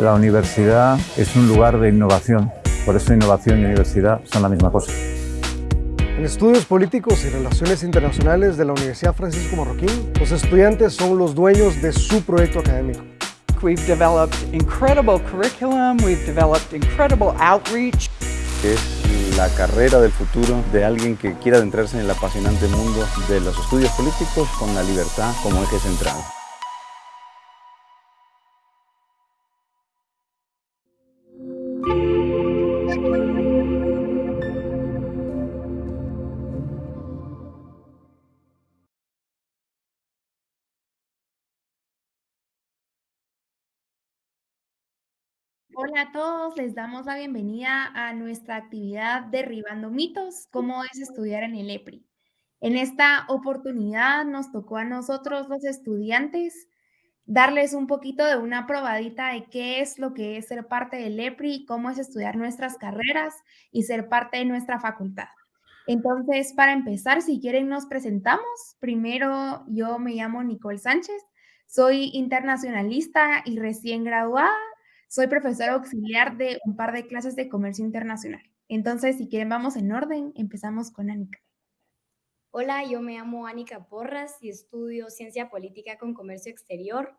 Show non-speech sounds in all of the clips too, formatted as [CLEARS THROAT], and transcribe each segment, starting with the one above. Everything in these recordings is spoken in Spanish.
La universidad es un lugar de innovación, por eso innovación y universidad son la misma cosa. En estudios políticos y relaciones internacionales de la Universidad Francisco Marroquín, los estudiantes son los dueños de su proyecto académico. We've developed incredible curriculum, we've developed incredible outreach. Es la carrera del futuro de alguien que quiera adentrarse en el apasionante mundo de los estudios políticos con la libertad como eje central. Hola a todos, les damos la bienvenida a nuestra actividad Derribando mitos, cómo es estudiar en el EPRI. En esta oportunidad nos tocó a nosotros los estudiantes darles un poquito de una probadita de qué es lo que es ser parte del EPRI, cómo es estudiar nuestras carreras y ser parte de nuestra facultad. Entonces, para empezar, si quieren nos presentamos. Primero, yo me llamo Nicole Sánchez, soy internacionalista y recién graduada soy profesora auxiliar de un par de clases de comercio internacional. Entonces, si quieren, vamos en orden. Empezamos con Anika. Hola, yo me llamo Anika Porras y estudio Ciencia Política con Comercio Exterior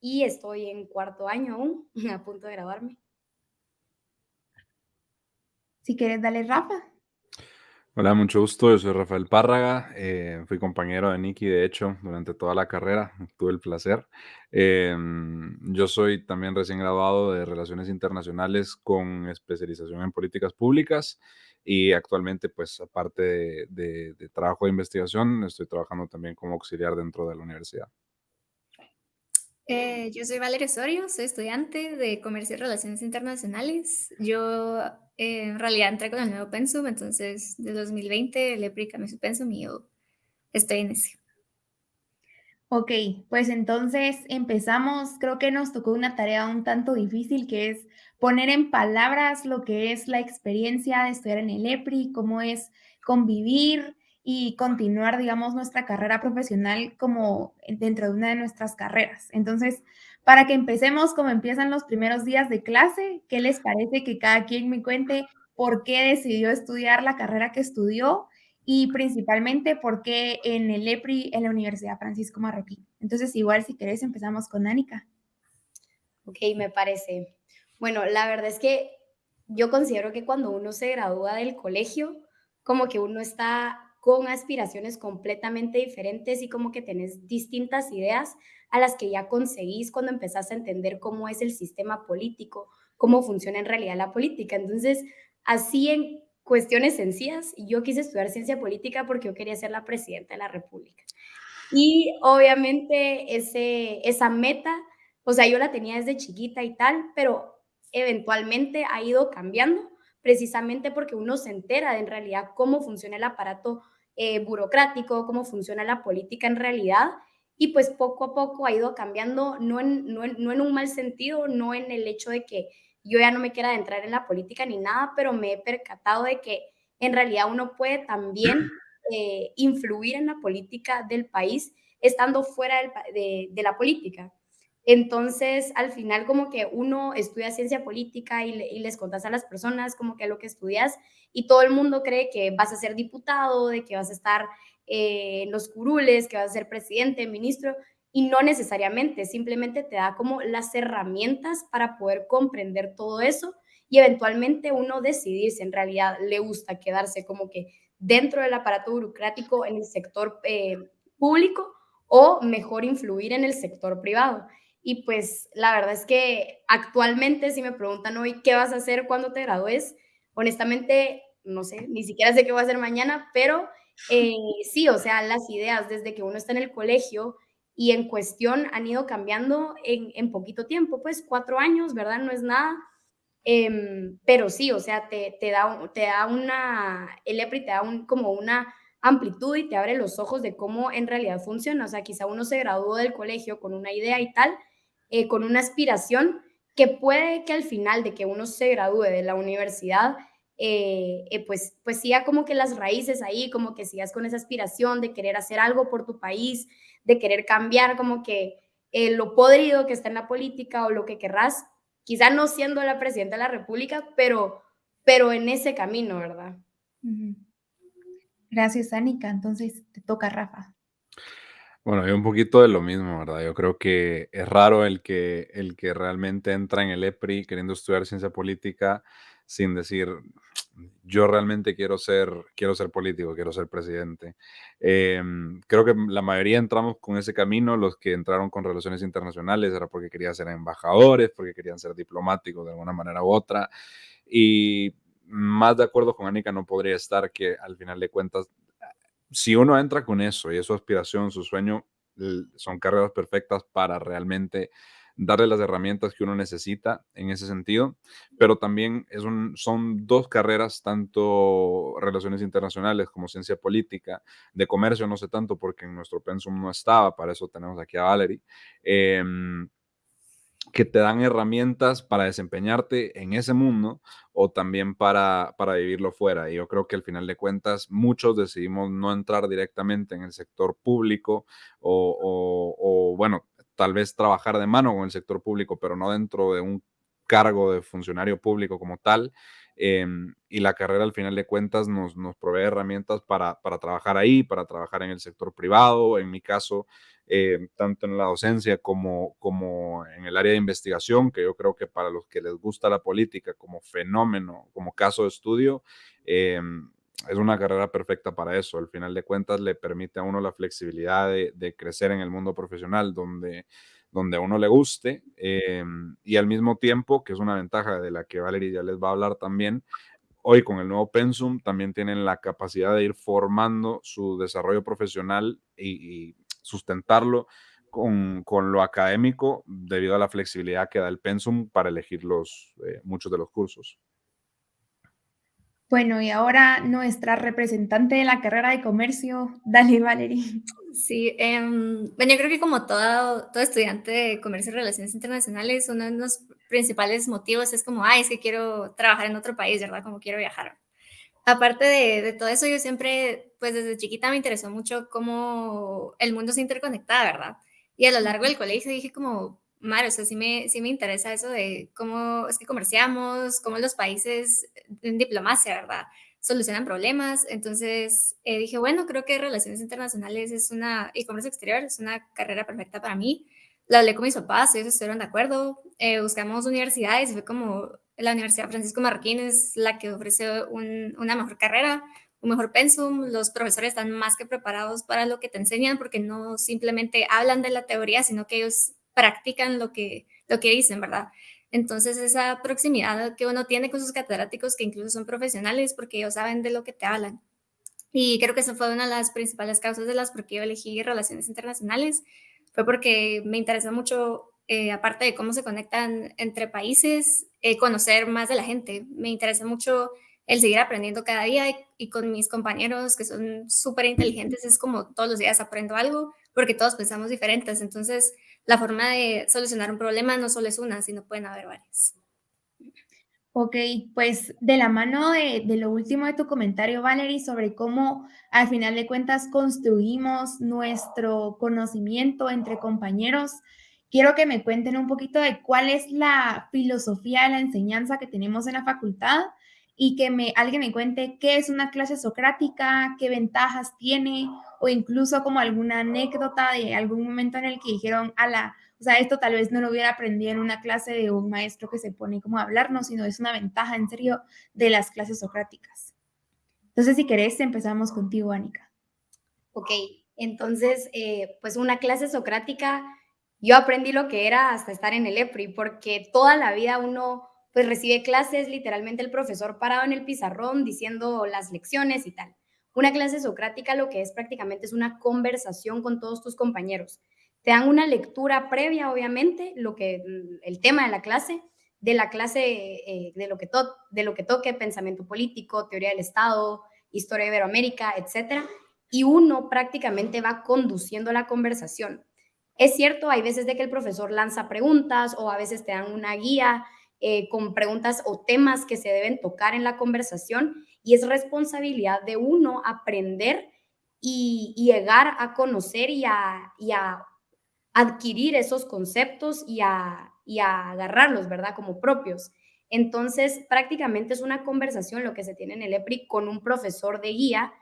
y estoy en cuarto año aún, [LAUGHS] a punto de graduarme. Si quieres, dale Rafa. Hola, mucho gusto. Yo soy Rafael Párraga. Eh, fui compañero de Nicky, de hecho, durante toda la carrera. Tuve el placer. Em, yo soy también recién graduado de Relaciones Internacionales con especialización en políticas públicas y actualmente, pues, aparte de, de trabajo de investigación, estoy trabajando también como auxiliar dentro de la universidad. Eh, yo soy Valeria Osorio, soy estudiante de Comercio y Relaciones Internacionales. Yo eh, en realidad entré con el nuevo pensum, entonces de 2020 le cambió su pensum y yo estoy en ese. Ok, pues entonces empezamos. Creo que nos tocó una tarea un tanto difícil que es poner en palabras lo que es la experiencia de estudiar en el EPRI, cómo es convivir, y continuar, digamos, nuestra carrera profesional como dentro de una de nuestras carreras. Entonces, para que empecemos como empiezan los primeros días de clase, ¿qué les parece que cada quien me cuente por qué decidió estudiar la carrera que estudió y principalmente por qué en el EPRI en la Universidad Francisco Marroquín? Entonces, igual si querés empezamos con Anika. Ok, me parece. Bueno, la verdad es que yo considero que cuando uno se gradúa del colegio, como que uno está con aspiraciones completamente diferentes y como que tenés distintas ideas a las que ya conseguís cuando empezás a entender cómo es el sistema político, cómo funciona en realidad la política. Entonces, así en cuestiones sencillas, yo quise estudiar ciencia política porque yo quería ser la presidenta de la República. Y obviamente ese, esa meta, o sea, yo la tenía desde chiquita y tal, pero eventualmente ha ido cambiando precisamente porque uno se entera de en realidad cómo funciona el aparato eh, burocrático, cómo funciona la política en realidad. Y pues poco a poco ha ido cambiando, no en, no, en, no en un mal sentido, no en el hecho de que yo ya no me quiera entrar en la política ni nada, pero me he percatado de que en realidad uno puede también [CLEARS THROAT] eh, influir en la política del país estando fuera de, de, la política. Entonces, al final, como que uno estudia ciencia política y, y, les contas a las personas como que lo que estudias y todo el mundo cree que vas a ser diputado, de que vas a estar eh, en los curules, que vas a ser presidente, ministro, y no necesariamente, simplemente te da como las herramientas para poder comprender todo eso y eventualmente uno decidir si en realidad le gusta quedarse como que dentro del aparato burocrático en el sector eh, público o mejor influir en el sector privado. Y pues la verdad es que actualmente si me preguntan hoy qué vas a hacer cuando te gradúes, honestamente no sé, ni siquiera sé qué voy a hacer mañana, pero eh, [LAUGHS] sí, o sea, las ideas desde que uno está en el colegio y en cuestión han ido cambiando en, en poquito tiempo, pues cuatro años, ¿verdad? No es nada. Em, pero sí, o sea, te, te, da, te da una, el EPRI te da un, como una amplitud y te abre los ojos de cómo en realidad funciona. O sea, quizá uno se graduó del colegio con una idea y tal, eh, con una aspiración que puede que al final de que uno se gradúe de la universidad, eh, eh, pues, pues siga como que las raíces ahí, como que sigas con esa aspiración de querer hacer algo por tu país, de querer cambiar como que eh, lo podrido que está en la política o lo que querrás, quizá no siendo la presidenta de la República, pero, pero en ese camino, ¿verdad? Gracias, Anika. Entonces te toca, Rafa. Bueno, yo un poquito de lo mismo, ¿verdad? Yo creo que es raro el que, el que realmente entra en el EPRI queriendo estudiar ciencia política sin decir, yo realmente quiero ser, quiero ser político, quiero ser presidente. Em, creo que la mayoría entramos con ese camino, los que entraron con relaciones internacionales era porque querían ser embajadores, porque querían ser diplomáticos de alguna manera u otra. Y más de acuerdo con Anika no podría estar que al final de cuentas si uno entra con eso y es su aspiración, su sueño, son carreras perfectas para realmente darle las herramientas que uno necesita en ese sentido, pero también son dos carreras, tanto relaciones internacionales como ciencia política, de comercio no sé tanto porque en nuestro pensum no estaba, para eso tenemos aquí a Valerie, em, que te dan herramientas para desempeñarte en ese mundo o también para, para vivirlo fuera. Y yo creo que al final de cuentas muchos decidimos no entrar directamente en el sector público o, o, bueno, tal vez trabajar de mano con el sector público, pero no dentro de un cargo de funcionario público como tal. Em, y la carrera al final de cuentas nos, nos provee herramientas para, para, trabajar ahí, para trabajar en el sector privado. En mi caso, eh, tanto en la docencia como, como en el área de investigación, que yo creo que para los que les gusta la política como fenómeno, como caso de estudio, eh, es una carrera perfecta para eso. Al final de cuentas le permite a uno la flexibilidad de, crecer en el mundo profesional donde, donde a uno le guste eh, y al mismo tiempo, que es una ventaja de la que Valerie ya les va a hablar también, hoy con el nuevo Pensum también tienen la capacidad de ir formando su desarrollo profesional y sustentarlo con, con, lo académico debido a la flexibilidad que da el pensum para elegir los, eh, muchos de los cursos. Bueno, y ahora nuestra representante de la carrera de comercio, [LAUGHS] Dani Valerie. Sí, eh, bueno, yo creo que como todo, todo estudiante de comercio y relaciones internacionales, uno de los principales motivos es como, ay, es que quiero trabajar en otro país, ¿verdad? Como quiero viajar aparte de, todo eso, yo siempre, pues desde chiquita me interesó mucho cómo el mundo se interconectaba, ¿verdad? Y a lo largo del colegio dije como, Mar, o sea, sí me, sí me interesa eso de cómo es que comerciamos, cómo los países en diplomacia, ¿verdad? Solucionan problemas. Entonces eh, dije, bueno, creo que Relaciones Internacionales es una, y Comercio Exterior es una carrera perfecta para mí. La hablé con mis papás, ellos estuvieron de acuerdo. Eh, buscamos universidades fue como, la Universidad Francisco Marroquín es la que ofrece una mejor carrera, un mejor pensum, los profesores están más que preparados para lo que te enseñan porque no simplemente hablan de la teoría, sino que ellos practican lo que, lo que dicen, ¿verdad? Entonces esa proximidad que uno tiene con sus catedráticos, que incluso son profesionales porque ellos saben de lo que te hablan. Y creo que esa fue una de las principales causas de las por qué yo elegí relaciones internacionales, fue porque me interesa mucho eh, aparte de cómo se conectan entre países, eh, conocer más de la gente. Me interesa mucho el seguir aprendiendo cada día y, con mis compañeros que son súper inteligentes es como todos los días aprendo algo porque todos pensamos diferentes. Entonces, la forma de solucionar un problema no solo es una, sino pueden haber varias. Ok, pues de la mano de, de, lo último de tu comentario, Valerie, sobre cómo al final de cuentas construimos nuestro conocimiento entre compañeros, quiero que me cuenten un poquito de cuál es la filosofía de la enseñanza que tenemos en la facultad y que me, alguien me cuente qué es una clase socrática, qué ventajas tiene o incluso como alguna anécdota de algún momento en el que dijeron, ala, o sea, esto tal vez no lo hubiera aprendido en una clase de un maestro que se pone como a hablarnos, sino es una ventaja en serio de las clases socráticas. Entonces, si querés, empezamos contigo, Anika. Ok, entonces, eh, pues una clase socrática yo aprendí lo que era hasta estar en el EPRI, porque toda la vida uno pues recibe clases, literalmente el profesor parado en el pizarrón diciendo las lecciones y tal. Una clase socrática lo que es prácticamente es una conversación con todos tus compañeros. Te dan una lectura previa, obviamente, lo que mm, el tema de la clase, de la clase eh, de, lo que de lo que toque, pensamiento político, teoría del Estado, historia de Iberoamérica, etcétera, y uno prácticamente va conduciendo la conversación. Es cierto, hay veces de que el profesor lanza preguntas o a veces te dan una guía eh, con preguntas o temas que se deben tocar en la conversación y es responsabilidad de uno aprender y, llegar a conocer y a, adquirir esos conceptos y a, y a agarrarlos, ¿verdad? Como propios. Entonces, prácticamente es una conversación lo que se tiene en el EPRI con un profesor de guía.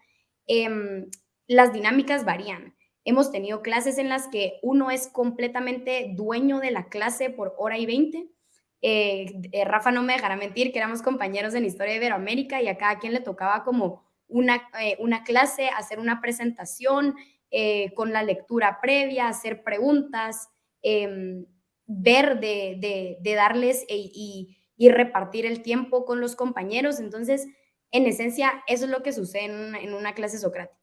Em, las dinámicas varían. Hemos tenido clases en las que uno es completamente dueño de la clase por hora y veinte. Eh, eh, Rafa no me dejará mentir que éramos compañeros en Historia de Iberoamérica y a cada quien le tocaba como una, eh, una clase, hacer una presentación con la lectura previa, hacer preguntas, em, ver de, de, darles y y repartir el tiempo con los compañeros. Entonces, en esencia, eso es lo que sucede en una, clase socrática.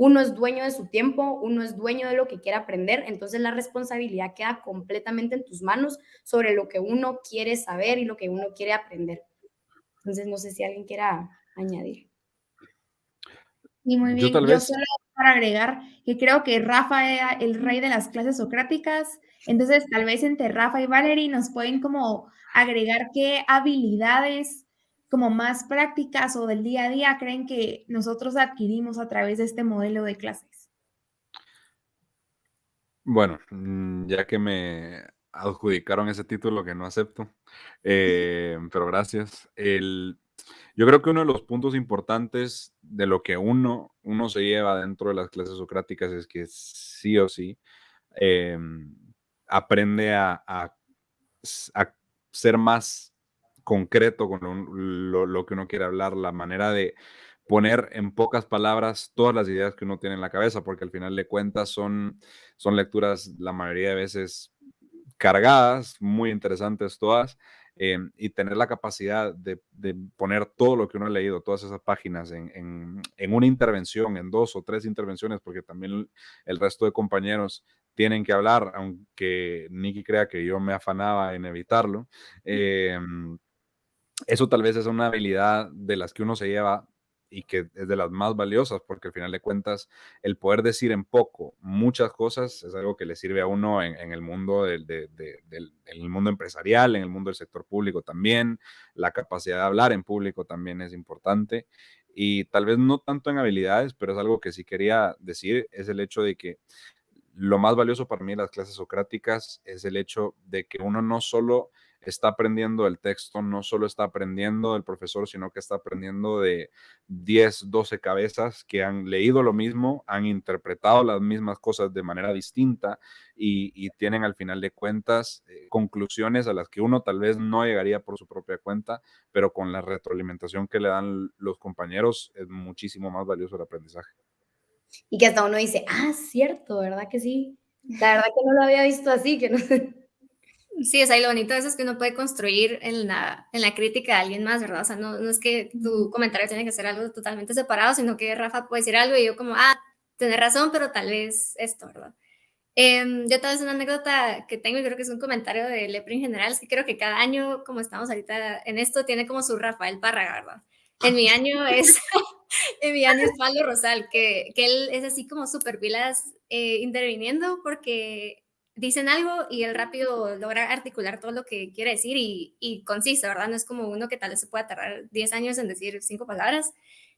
Uno es dueño de su tiempo, uno es dueño de lo que quiere aprender, entonces la responsabilidad queda completamente en tus manos sobre lo que uno quiere saber y lo que uno quiere aprender. Entonces, no sé si alguien quiera añadir. Y muy bien, yo, solo para agregar que creo que Rafa era el rey de las clases socráticas, entonces tal vez entre Rafa y Valerie nos pueden como agregar qué habilidades como más prácticas o del día a día creen que nosotros adquirimos a través de este modelo de clases. Bueno, mm, ya que me adjudicaron ese título que no acepto, eh, [LAUGHS] pero gracias. El, yo creo que uno de los puntos importantes de lo que uno, uno se lleva dentro de las clases socráticas es que sí o sí em, aprende a, a, a ser más concreto con lo, que uno quiere hablar, la manera de poner en pocas palabras todas las ideas que uno tiene en la cabeza, porque al final de cuentas son, son lecturas la mayoría de veces cargadas, muy interesantes todas, em, y tener la capacidad de, poner todo lo que uno ha leído, todas esas páginas en, en, una intervención, en dos o tres intervenciones, porque también el resto de compañeros tienen que hablar, aunque Nicky crea que yo me afanaba en evitarlo. Em, eso tal vez es una habilidad de las que uno se lleva y que es de las más valiosas, porque al final de cuentas, el poder decir en poco muchas cosas es algo que le sirve a uno en, el mundo del, mundo empresarial, en el mundo del sector público también. La capacidad de hablar en público también es importante. Y tal vez no tanto en habilidades, pero es algo que sí quería decir, es el hecho de que lo más valioso para mí en las clases socráticas es el hecho de que uno no solo está aprendiendo el texto, no solo está aprendiendo del profesor, sino que está aprendiendo de 10, 12 cabezas que han leído lo mismo, han interpretado las mismas cosas de manera distinta y, tienen al final de cuentas eh, conclusiones a las que uno tal vez no llegaría por su propia cuenta, pero con la retroalimentación que le dan los compañeros es muchísimo más valioso el aprendizaje. Y que hasta uno dice, ah, cierto, ¿verdad que sí? La verdad que no lo había visto así, que no Sí, sea, y lo bonito de eso es que uno puede construir en la, en la crítica de alguien más, ¿verdad? O sea, no, no es que tu comentario tiene que ser algo totalmente separado, sino que Rafa puede decir algo y yo como, ah, tenés razón, pero tal vez esto, ¿verdad? Eh, yo tal vez una anécdota que tengo y creo que es un comentario de Lepre en general, es que creo que cada año, como estamos ahorita en esto, tiene como su Rafael Parra, ¿verdad? En mi año es [LAUGHS] Emiliano Pablo Rosal, que, que, él es así como súper pilas eh, interviniendo porque dicen algo y él rápido logra articular todo lo que quiere decir y, y conciso, ¿verdad? No es como uno que tal vez se pueda tardar 10 años en decir cinco palabras.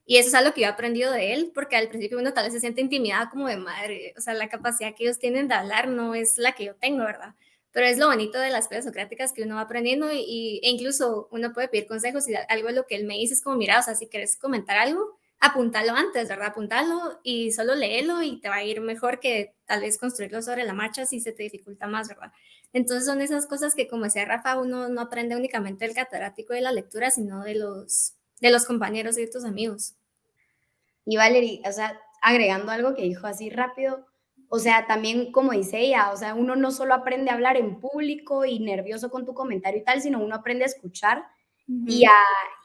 Y eso es algo que yo he aprendido de él, porque al principio uno tal vez se siente intimidado como de madre, o sea, la capacidad que ellos tienen de hablar no es la que yo tengo, ¿verdad? Pero es lo bonito de las clases socráticas que uno va aprendiendo y, e incluso uno puede pedir consejos y algo de lo que él me dice es como, mira, o sea, si quieres comentar algo, apuntalo antes, ¿verdad? Apuntalo y solo léelo y te va a ir mejor que tal vez construirlo sobre la marcha si se te dificulta más, ¿verdad? Entonces son esas cosas que, como decía Rafa, uno no aprende únicamente del catedrático de la lectura, sino de los, de los compañeros y de tus amigos. Y Valerie, o sea, agregando algo que dijo así rápido, o sea, también como dice ella, o sea, uno no solo aprende a hablar en público y nervioso con tu comentario y tal, sino uno aprende a escuchar y, a,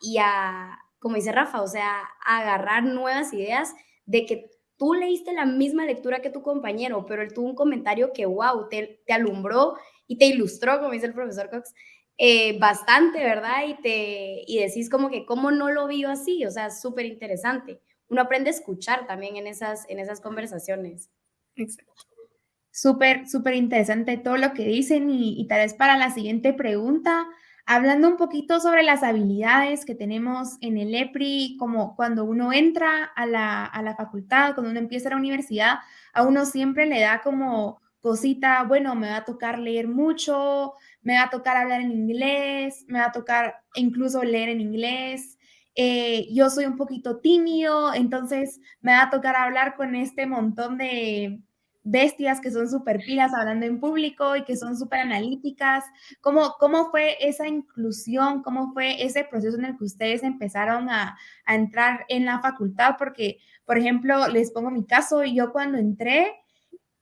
y a, como dice Rafa, o sea, agarrar nuevas ideas de que tú leíste la misma lectura que tu compañero, pero él tuvo un comentario que, wow, te, te alumbró y te ilustró, como dice el profesor Cox, eh, bastante, ¿verdad? Y, te, y decís como que, ¿cómo no lo vio así? O sea, súper interesante. Uno aprende a escuchar también en esas, en esas conversaciones. Exacto. Súper, súper interesante todo lo que dicen y, y tal vez para la siguiente pregunta, Hablando un poquito sobre las habilidades que tenemos en el EPRI, como cuando uno entra a la, facultad, cuando uno empieza la universidad, a uno siempre le da como cosita, bueno, me va a tocar leer mucho, me va a tocar hablar en inglés, me va a tocar incluso leer en inglés. Eh, yo soy un poquito tímido, entonces me va a tocar hablar con este montón de bestias que son súper pilas hablando en público y que son súper analíticas. ¿Cómo, ¿Cómo fue esa inclusión? ¿Cómo fue ese proceso en el que ustedes empezaron a, a entrar en la facultad? Porque, por ejemplo, les pongo mi caso, yo cuando entré,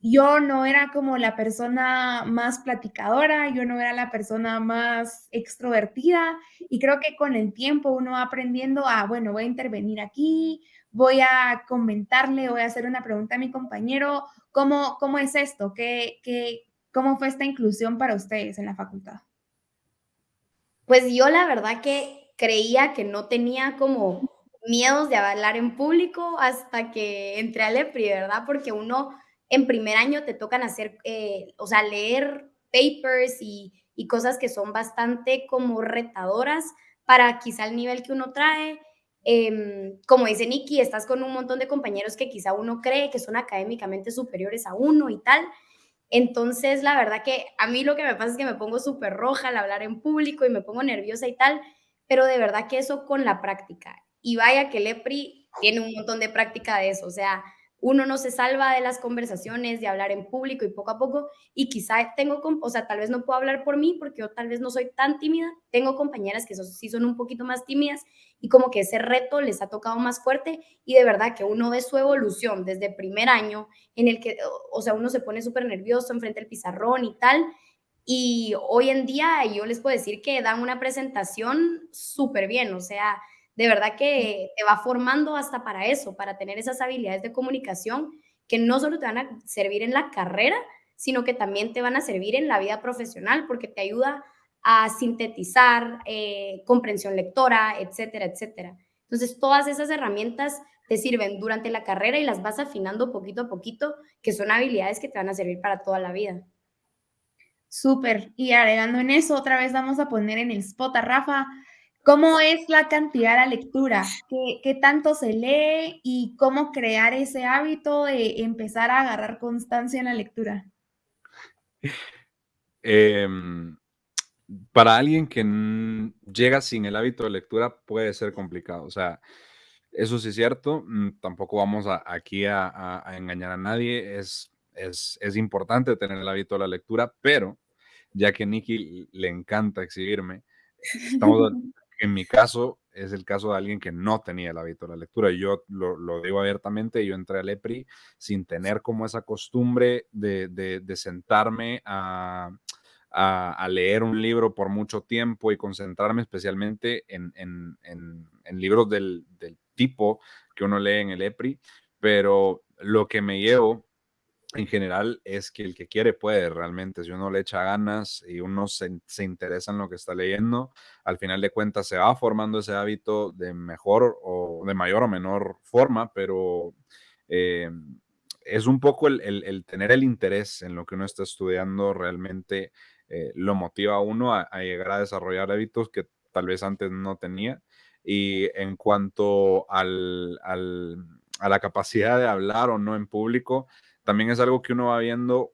yo no era como la persona más platicadora, yo no era la persona más extrovertida y creo que con el tiempo uno va aprendiendo a, bueno, voy a intervenir aquí, voy a comentarle, voy a hacer una pregunta a mi compañero, ¿cómo, cómo es esto? ¿Qué, qué, ¿Cómo fue esta inclusión para ustedes en la facultad? Pues yo la verdad que creía que no tenía como miedos de hablar en público hasta que entré al EPRI, ¿verdad? Porque uno en primer año te tocan hacer, eh, o sea, leer papers y, y, cosas que son bastante como retadoras para quizá el nivel que uno trae. Eh, como dice Nikki, estás con un montón de compañeros que quizá uno cree que son académicamente superiores a uno y tal. Entonces, la verdad que a mí lo que me pasa es que me pongo súper roja al hablar en público y me pongo nerviosa y tal, pero de verdad que eso con la práctica. Y vaya que Lepri tiene un montón de práctica de eso, o sea, uno no se salva de las conversaciones, de hablar en público y poco a poco, y quizá tengo, o sea, tal vez no puedo hablar por mí porque yo tal vez no soy tan tímida, tengo compañeras que sí son un poquito más tímidas y como que ese reto les ha tocado más fuerte y de verdad que uno ve su evolución desde primer año en el que, o sea, uno se pone súper nervioso enfrente del pizarrón y tal, y hoy en día yo les puedo decir que dan una presentación súper bien, o sea, de verdad que te va formando hasta para eso, para tener esas habilidades de comunicación que no solo te van a servir en la carrera, sino que también te van a servir en la vida profesional porque te ayuda a sintetizar, eh, comprensión lectora, etcétera, etcétera. Entonces, todas esas herramientas te sirven durante la carrera y las vas afinando poquito a poquito, que son habilidades que te van a servir para toda la vida. Súper. Y agregando en eso, otra vez vamos a poner en el spot a Rafa ¿Cómo es la cantidad de la lectura? ¿Qué, ¿Qué, tanto se lee y cómo crear ese hábito de empezar a agarrar constancia en la lectura? Eh, para alguien que llega sin el hábito de lectura puede ser complicado. O sea, eso sí es cierto. Mm, tampoco vamos a, aquí a, a, engañar a nadie. Es, es, es importante tener el hábito de la lectura, pero ya que a Nikki le encanta exhibirme, estamos [LAUGHS] en mi caso, es el caso de alguien que no tenía el hábito de la lectura. Yo lo, digo abiertamente, yo entré al EPRI sin tener como esa costumbre de, sentarme a, leer un libro por mucho tiempo y concentrarme especialmente en, libros del, del, tipo que uno lee en el EPRI. Pero lo que me llevo en general es que el que quiere puede realmente, si uno le echa ganas y uno se, se, interesa en lo que está leyendo, al final de cuentas se va formando ese hábito de mejor o de mayor o menor forma, pero eh, es un poco el, el, tener el interés en lo que uno está estudiando realmente eh, lo motiva a uno a, a, llegar a desarrollar hábitos que tal vez antes no tenía. Y en cuanto al, al, a la capacidad de hablar o no en público, también es algo que uno va viendo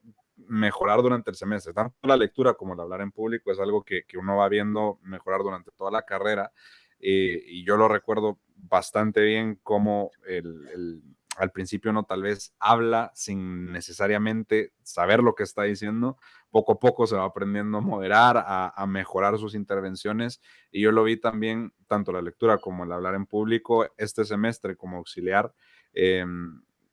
mejorar durante el semestre. Tanto la lectura como el hablar en público es algo que, que uno va viendo mejorar durante toda la carrera. Eh, y yo lo recuerdo bastante bien como el, al principio uno tal vez habla sin necesariamente saber lo que está diciendo. Poco a poco se va aprendiendo a moderar, a, mejorar sus intervenciones. Y yo lo vi también, tanto la lectura como el hablar en público, este semestre como auxiliar. Eh,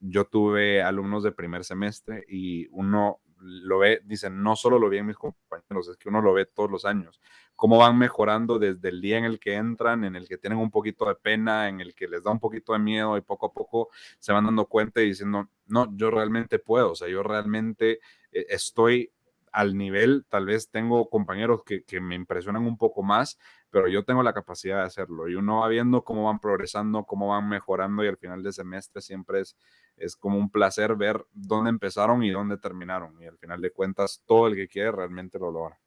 yo tuve alumnos de primer semestre y uno lo ve, dicen, no solo lo vi en mis compañeros, es que uno lo ve todos los años, cómo van mejorando desde el día en el que entran, en el que tienen un poquito de pena, en el que les da un poquito de miedo y poco a poco se van dando cuenta y diciendo, no, yo realmente puedo, o sea, yo realmente eh, estoy al nivel, tal vez tengo compañeros que, que me impresionan un poco más, pero yo tengo la capacidad de hacerlo y uno va viendo cómo van progresando, cómo van mejorando y al final del semestre siempre es, es como un placer ver dónde empezaron y dónde terminaron y al final de cuentas todo el que quiere realmente lo logra.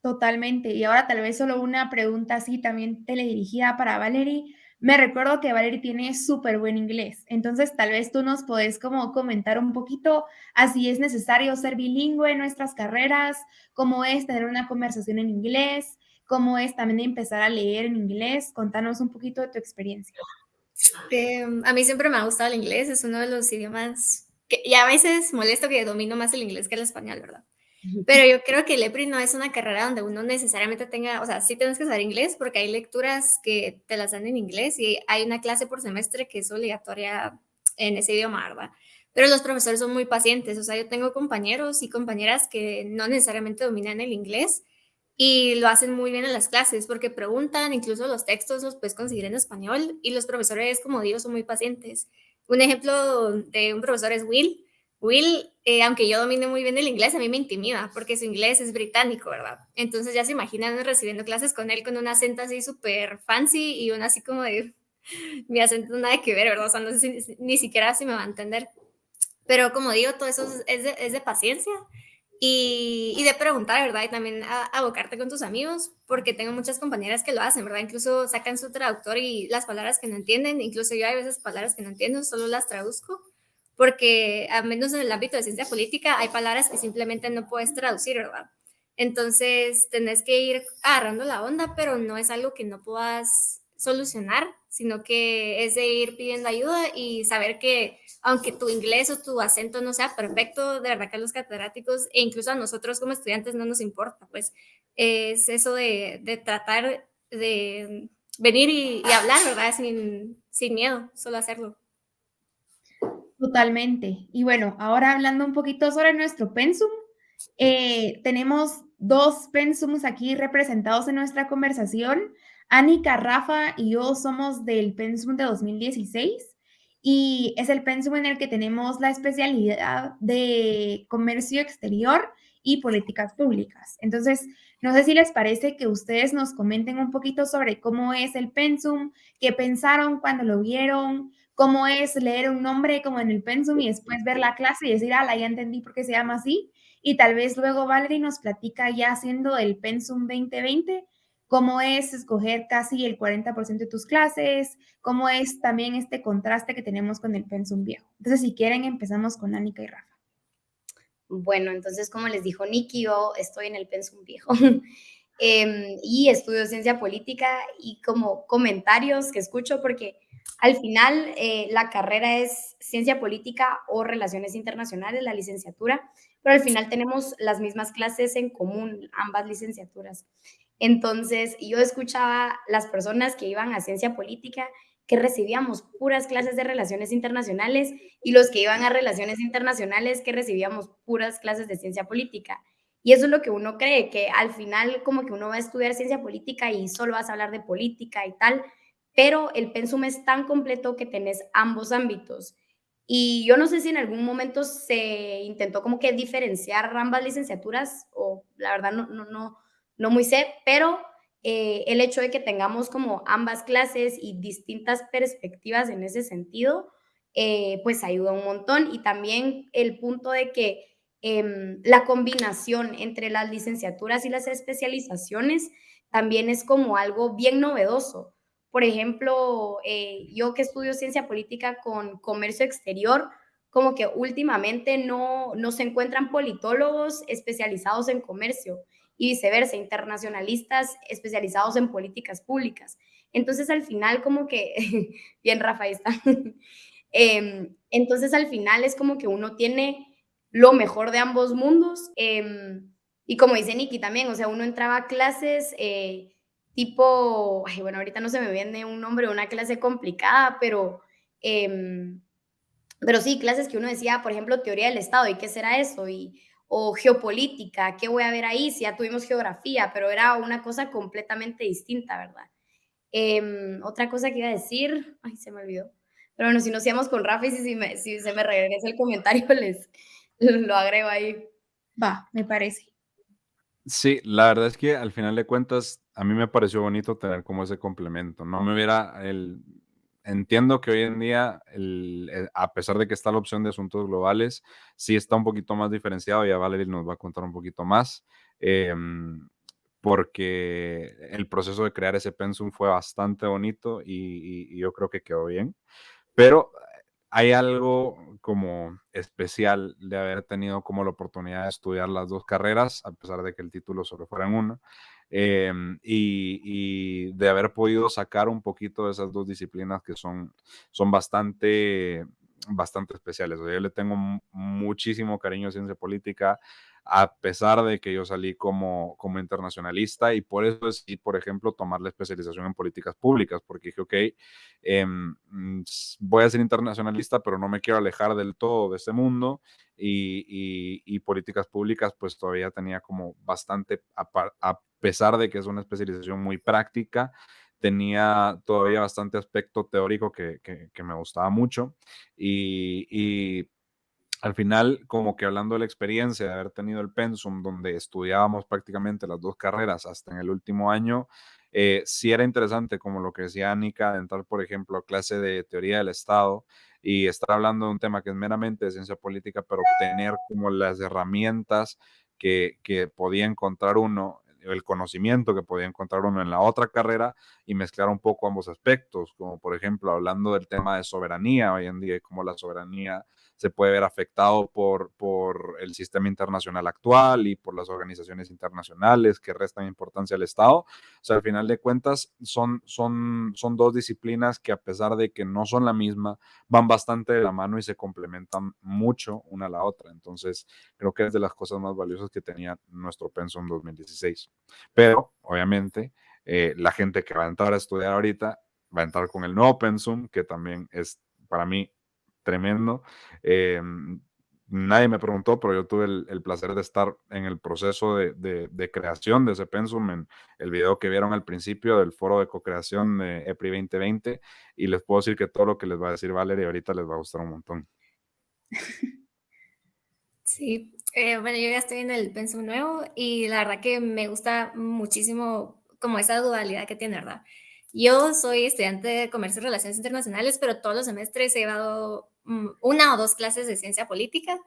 Totalmente. Y ahora tal vez solo una pregunta así también teledirigida para Valerie. me recuerdo que Valerie tiene súper buen inglés, entonces tal vez tú nos podés como comentar un poquito así es necesario ser bilingüe en nuestras carreras, cómo es tener una conversación en inglés, cómo es también empezar a leer en inglés. Contanos un poquito de tu experiencia. Em, a mí siempre me ha gustado el inglés, es uno de los idiomas que, y a veces molesto que domino más el inglés que el español, ¿verdad? Pero yo creo que el EPRI no es una carrera donde uno necesariamente tenga, o sea, sí tienes que saber inglés porque hay lecturas que te las dan en inglés y hay una clase por semestre que es obligatoria en ese idioma, ¿verdad? Pero los profesores son muy pacientes, o sea, yo tengo compañeros y compañeras que no necesariamente dominan el inglés y lo hacen muy bien en las clases porque preguntan, incluso los textos los puedes conseguir en español y los profesores, como digo, son muy pacientes. Un ejemplo de un profesor es Will Will, eh, aunque yo domine muy bien el inglés, a mí me intimida porque su inglés es británico, ¿verdad? Entonces ya se imaginan recibiendo clases con él con un acento así súper fancy y un así como de [LAUGHS] mi acento nada que ver, ¿verdad? O sea, no sé si, ni siquiera si me va a entender. Pero como digo, todo eso es de, es de paciencia y, y, de preguntar, ¿verdad? Y también abocarte con tus amigos, porque tengo muchas compañeras que lo hacen, ¿verdad? Incluso sacan su traductor y las palabras que no entienden, incluso yo hay veces palabras que no entiendo, solo las traduzco porque al menos en el ámbito de ciencia política hay palabras que simplemente no puedes traducir, ¿verdad? Entonces tenés que ir agarrando la onda, pero no es algo que no puedas solucionar, sino que es de ir pidiendo ayuda y saber que aunque tu inglés o tu acento no sea perfecto, de verdad que a los catedráticos e incluso a nosotros como estudiantes no nos importa, pues es eso de, de tratar de venir y, y hablar, ¿verdad? Sin, sin miedo, solo hacerlo. Totalmente. Y bueno, ahora hablando un poquito sobre nuestro pensum, eh, tenemos dos pensums aquí representados en nuestra conversación. Anika, Rafa y yo somos del pensum de 2016 y es el pensum en el que tenemos la especialidad de comercio exterior y políticas públicas. Entonces, no sé si les parece que ustedes nos comenten un poquito sobre cómo es el pensum, qué pensaron cuando lo vieron, cómo es leer un nombre como en el pensum y después ver la clase y decir, ah, ya entendí por qué se llama así. Y tal vez luego Valerie nos platica ya haciendo el pensum 2020, cómo es escoger casi el 40% de tus clases, cómo es también este contraste que tenemos con el pensum viejo. Entonces, si quieren, empezamos con Anika y Rafa. Bueno, entonces, como les dijo Nikki, yo estoy en el pensum viejo. [LAUGHS] Em, y estudio ciencia política y como comentarios que escucho, porque al final, eh, la carrera es ciencia política o relaciones internacionales, la licenciatura, pero al final tenemos las mismas clases en común, ambas licenciaturas. Entonces, yo escuchaba las personas que iban a ciencia política que recibíamos puras clases de relaciones internacionales y los que iban a relaciones internacionales que recibíamos puras clases de ciencia política. Y eso es lo que uno cree, que al final como que uno va a estudiar ciencia política y solo vas a hablar de política y tal, pero el pensum es tan completo que tenés ambos ámbitos. Y yo no sé si en algún momento se intentó como que diferenciar ambas licenciaturas, o la verdad no, no, no, no muy sé, pero eh, el hecho de que tengamos como ambas clases y distintas perspectivas en ese sentido, eh, pues ayuda un montón. Y también el punto de que em, la combinación entre las licenciaturas y las especializaciones también es como algo bien novedoso por ejemplo, eh, yo que estudio ciencia política con comercio exterior, como que últimamente no, no se encuentran politólogos especializados en comercio y viceversa, internacionalistas especializados en políticas públicas. Entonces, al final, como que, [LAUGHS] bien, Rafael está. [LAUGHS] Em, entonces, al final es como que uno tiene lo mejor de ambos mundos. Em, y como dice Nikki también, o sea, uno entraba a clases eh, tipo, bueno, ahorita no se me viene un nombre, una clase complicada, pero, em, pero sí, clases que uno decía, por ejemplo, teoría del Estado, ¿y qué será eso? Y, o geopolítica, ¿qué voy a ver ahí? Si ya tuvimos geografía, pero era una cosa completamente distinta, ¿verdad? Em, otra cosa que iba a decir, ay, se me olvidó. Pero bueno, si nos íbamos con Rafa y si, me, si se me regresa el comentario, [LAUGHS] les lo agrego ahí. Va, me parece. Sí, la verdad es que al final de cuentas, a mí me pareció bonito tener como ese complemento. No me hubiera el. Entiendo que hoy en día, eh, a pesar de que está la opción de asuntos globales, sí está un poquito más diferenciado. Ya Valerie nos va a contar un poquito más. Em, porque el proceso de crear ese pensum fue bastante bonito y, y yo creo que quedó bien. Pero hay algo como especial de haber tenido como la oportunidad de estudiar las dos carreras, a pesar de que el título solo fuera en una, em, y, de haber podido sacar un poquito de esas dos disciplinas que son, son bastante, bastante especiales. yo le tengo muchísimo cariño a ciencia política, a pesar de que yo salí como, como internacionalista y por eso decidí, por ejemplo, tomar la especialización en políticas públicas, porque dije, ok, em, mm, voy a ser internacionalista, pero no me quiero alejar del todo de este mundo y, y, políticas públicas, pues todavía tenía como bastante, a, pesar de que es una especialización muy práctica, tenía todavía bastante aspecto teórico que, que, me gustaba mucho y al final, como que hablando de la experiencia de haber tenido el pensum donde estudiábamos prácticamente las dos carreras hasta en el último año, eh, sí era interesante, como lo que decía Anika, entrar, por ejemplo, a clase de teoría del Estado y estar hablando de un tema que es meramente de ciencia política, pero obtener como las herramientas que, que podía encontrar uno el conocimiento que podía encontrar uno en la otra carrera y mezclar un poco ambos aspectos, como por ejemplo hablando del tema de soberanía hoy en día y cómo la soberanía se puede ver afectado por, por el sistema internacional actual y por las organizaciones internacionales que restan importancia al Estado. O sea, al final de cuentas, son, son, son dos disciplinas que a pesar de que no son la misma, van bastante de la mano y se complementan mucho una a la otra. Entonces, creo que es de las cosas más valiosas que tenía nuestro Penso en 2016. Pero, obviamente, eh, la gente que va a entrar a estudiar ahorita va a entrar con el nuevo pensum, que también es para mí tremendo. Eh, nadie me preguntó, pero yo tuve el, placer de estar en el proceso de, creación de ese pensum, en el video que vieron al principio del foro de co-creación de EPRI 2020, y les puedo decir que todo lo que les va a decir Valeria ahorita les va a gustar un montón. [LAUGHS] Sí, eh, bueno, yo ya estoy en el pensum nuevo y la verdad que me gusta muchísimo como esa dualidad que tiene, ¿verdad? Yo soy estudiante de Comercio y Relaciones Internacionales, pero todos los semestres he llevado una o dos clases de ciencia política.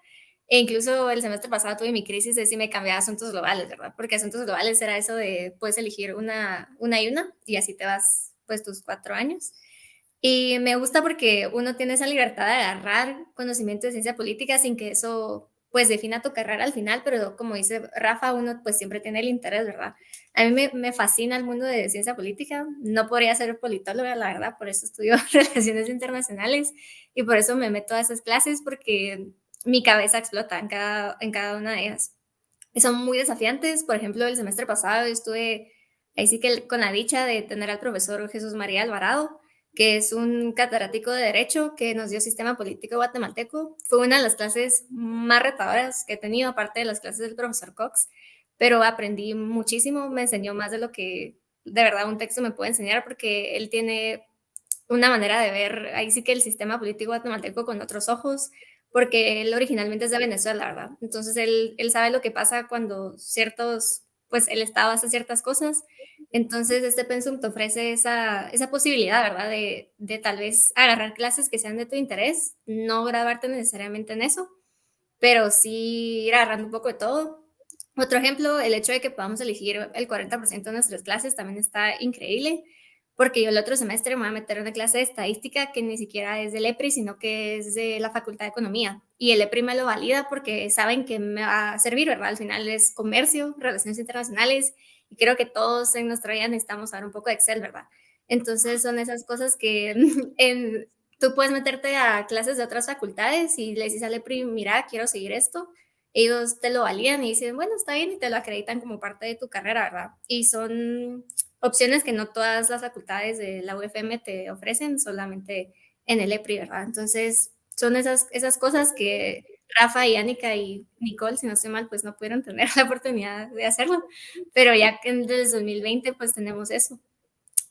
E incluso el semestre pasado tuve mi crisis de si me cambiaba a asuntos globales, ¿verdad? Porque asuntos globales era eso de puedes elegir una, una y una y así te vas pues tus cuatro años. Y me gusta porque uno tiene esa libertad de agarrar conocimiento de ciencia política sin que eso pues defina tu carrera al final, pero como dice Rafa, uno pues siempre tiene el interés, ¿verdad? A mí me, fascina el mundo de ciencia política, no podría ser politóloga, la verdad, por eso estudio [LAUGHS] relaciones internacionales y por eso me meto a esas clases porque mi cabeza explota en cada, en cada una de ellas. Son muy desafiantes, por ejemplo, el semestre pasado estuve ahí sí que con la dicha de tener al profesor Jesús María Alvarado, que es un catedrático de Derecho que nos dio Sistema Político Guatemalteco. Fue una de las clases más retadoras que he tenido, aparte de las clases del profesor Cox, pero aprendí muchísimo, me enseñó más de lo que de verdad un texto me puede enseñar, porque él tiene una manera de ver, ahí sí que el sistema político guatemalteco con otros ojos, porque él originalmente es de Venezuela, ¿verdad? Entonces él, él sabe lo que pasa cuando ciertos, pues el Estado hace ciertas cosas entonces, este pensum te ofrece esa, esa posibilidad, ¿verdad? De, de, tal vez agarrar clases que sean de tu interés, no grabarte necesariamente en eso, pero sí ir agarrando un poco de todo. Otro ejemplo, el hecho de que podamos elegir el 40% de nuestras clases también está increíble, porque yo el otro semestre me voy a meter una clase de estadística que ni siquiera es del EPRI, sino que es de la Facultad de Economía. Y el EPRI me lo valida porque saben que me va a servir, ¿verdad? Al final es comercio, relaciones internacionales y creo que todos en nuestra vida necesitamos saber un poco de Excel, ¿verdad? Entonces son esas cosas que [LAUGHS] en, tú puedes meterte a clases de otras facultades y le dices al EPRI, mira, quiero seguir esto. Ellos te lo valían y dicen, bueno, está bien, y te lo acreditan como parte de tu carrera, ¿verdad? Y son opciones que no todas las facultades de la UFM te ofrecen, solamente en el EPRI, ¿verdad? Entonces, son esas, esas cosas que Rafa y Annika y Nicole, si no estoy mal, pues no pudieron tener [LAUGHS] la oportunidad de hacerlo, pero ya que desde 2020 pues tenemos eso,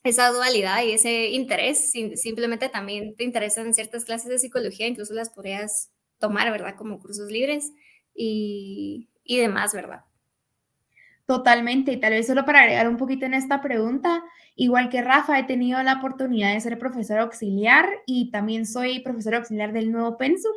esa dualidad y ese interés, simplemente también te interesan ciertas clases de psicología, incluso las podrías tomar, ¿verdad? Como cursos libres y, y demás, ¿verdad? Totalmente, y tal vez solo para agregar un poquito en esta pregunta, igual que Rafa, he tenido la oportunidad de ser profesor auxiliar y también soy profesor auxiliar del nuevo Pensum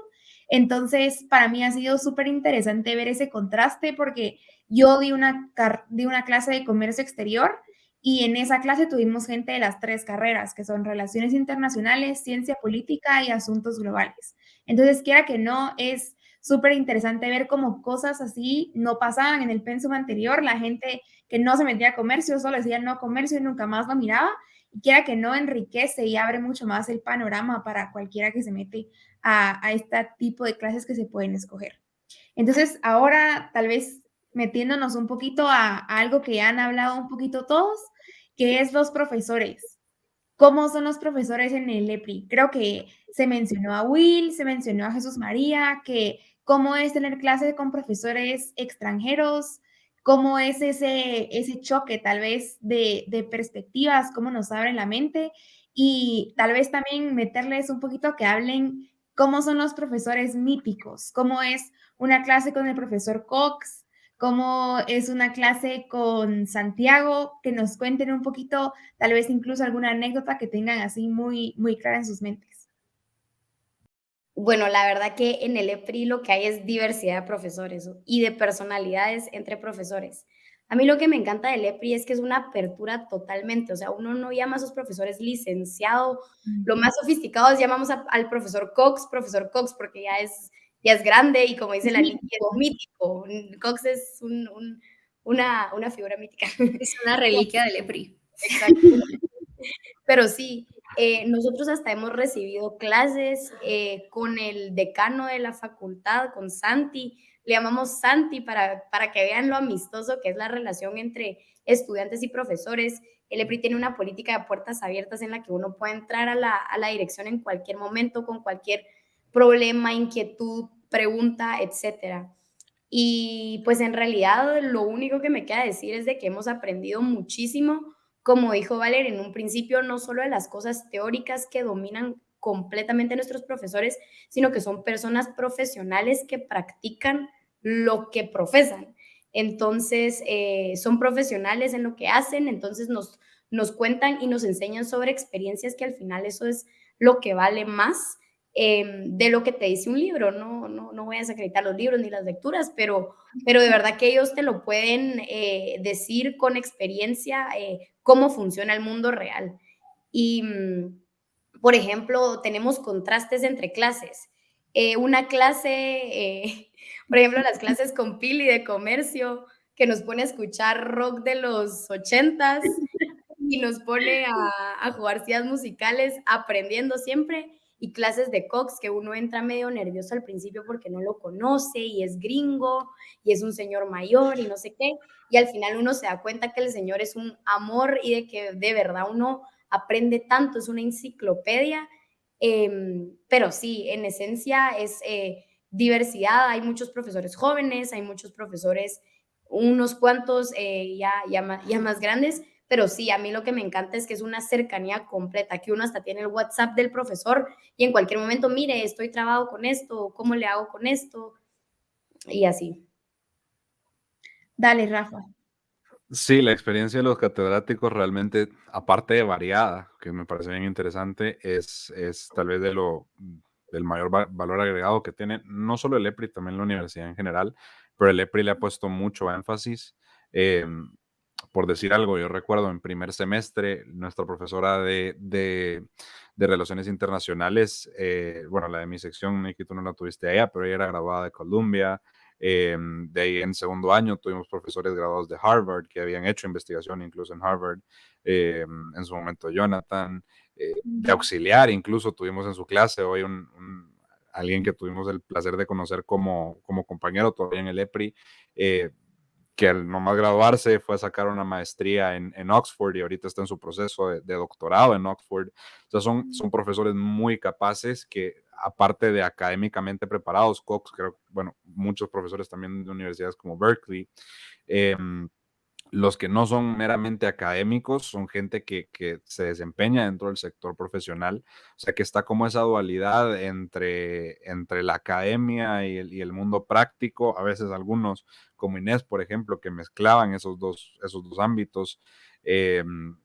Entonces, para mí ha sido súper interesante ver ese contraste porque yo di una, di una clase de comercio exterior y en esa clase tuvimos gente de las tres carreras, que son relaciones internacionales, ciencia política y asuntos globales. Entonces, quiera que no, es súper interesante ver cómo cosas así no pasaban en el pensum anterior. La gente que no se metía a comercio solo decía no comercio y nunca más lo miraba. Y quiera que no, enriquece y abre mucho más el panorama para cualquiera que se mete a, a este tipo de clases que se pueden escoger. Entonces, ahora tal vez metiéndonos un poquito a, algo que ya han hablado un poquito todos, que es los profesores. ¿Cómo son los profesores en el EPRI? Creo que se mencionó a Will, se mencionó a Jesús María, que cómo es tener clases con profesores extranjeros, cómo es ese, ese choque tal vez de, de perspectivas, cómo nos abren la mente y tal vez también meterles un poquito a que hablen cómo son los profesores míticos, cómo es una clase con el profesor Cox, cómo es una clase con Santiago, que nos cuenten un poquito, tal vez incluso alguna anécdota que tengan así muy, muy clara en sus mentes. Bueno, la verdad que en el EPRI lo que hay es diversidad de profesores y de personalidades entre profesores. A mí lo que me encanta del EPRI es que es una apertura totalmente, o sea, uno no llama a sus profesores licenciado, lo más sofisticado es llamamos al profesor Cox, profesor Cox, porque ya es ya es grande y como dice la niña, es mítico. Cox es una, una, figura mítica. Es una reliquia del EPRI. Exacto. Pero sí, eh, nosotros hasta hemos recibido clases eh, con el decano de la facultad, con Santi. Le llamamos Santi para, para que vean lo amistoso que es la relación entre estudiantes y profesores. El EPRI tiene una política de puertas abiertas en la que uno puede entrar a la, a la dirección en cualquier momento, con cualquier problema, inquietud, pregunta, etcétera. Y pues en realidad lo único que me queda decir es de que hemos aprendido muchísimo, como dijo Valer en un principio, no solo de las cosas teóricas que dominan completamente nuestros profesores, sino que son personas profesionales que practican lo que profesan. Entonces, eh, son profesionales en lo que hacen, entonces nos, nos cuentan y nos enseñan sobre experiencias que al final eso es lo que vale más Em, de lo que te dice un libro. No, no, no voy a desacreditar los libros ni las lecturas, pero, pero de verdad que ellos te lo pueden eh, decir con experiencia eh, cómo funciona el mundo real. Y, mm, por ejemplo, tenemos contrastes entre clases. Eh, una clase, por ejemplo, las clases con Pili de comercio, que nos pone a escuchar rock de los ochentas y nos pone a, jugar ciudades musicales, aprendiendo siempre y clases de Cox que uno entra medio nervioso al principio porque no lo conoce y es gringo y es un señor mayor y no sé qué. Y al final uno se da cuenta que el señor es un amor y de que de verdad uno aprende tanto, es una enciclopedia. Em, pero sí, en esencia es eh, diversidad. Hay muchos profesores jóvenes, hay muchos profesores, unos cuantos eh, ya, ya, ya más grandes, pero sí, a mí lo que me encanta es que es una cercanía completa, que uno hasta tiene el WhatsApp del profesor y en cualquier momento, mire, estoy trabado con esto, ¿cómo le hago con esto? Y así. Dale, Rafa. Sí, la experiencia de los catedráticos realmente, aparte de variada, que me parece bien interesante, es, es tal vez de lo, del mayor valor agregado que tiene no solo el EPRI, también la universidad en general, pero el EPRI le ha puesto mucho énfasis. Eh, por decir algo, yo recuerdo en primer semestre, nuestra profesora de, de, Relaciones Internacionales, eh, bueno, la de mi sección, Nikki, tú no la tuviste allá, pero ella era graduada de Columbia. Eh, de ahí en segundo año tuvimos profesores graduados de Harvard que habían hecho investigación incluso en Harvard. Eh, en su momento Jonathan, de auxiliar incluso tuvimos en su clase hoy un, alguien que tuvimos el placer de conocer como, como compañero todavía en el EPRI, que al nomás graduarse fue a sacar una maestría en, en Oxford y ahorita está en su proceso de, doctorado en Oxford. O sea, son, son profesores muy capaces que, aparte de académicamente preparados, Cox, creo, bueno, muchos profesores también de universidades como Berkeley, eh, los que no son meramente académicos son gente que, se desempeña dentro del sector profesional, o sea que está como esa dualidad entre, entre la academia y el, mundo práctico, a veces algunos como Inés, por ejemplo, que mezclaban esos dos, esos dos ámbitos. Em,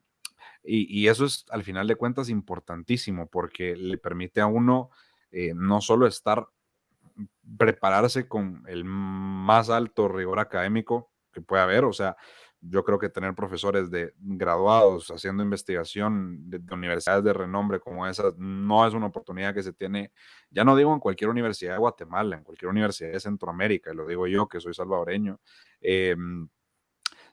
y, y, eso es al final de cuentas importantísimo porque le permite a uno eh, no solo estar prepararse con el más alto rigor académico que puede haber, o sea, yo creo que tener profesores de graduados haciendo investigación de, universidades de renombre como esas no es una oportunidad que se tiene, ya no digo en cualquier universidad de Guatemala, en cualquier universidad de Centroamérica, lo digo yo que soy salvadoreño, em,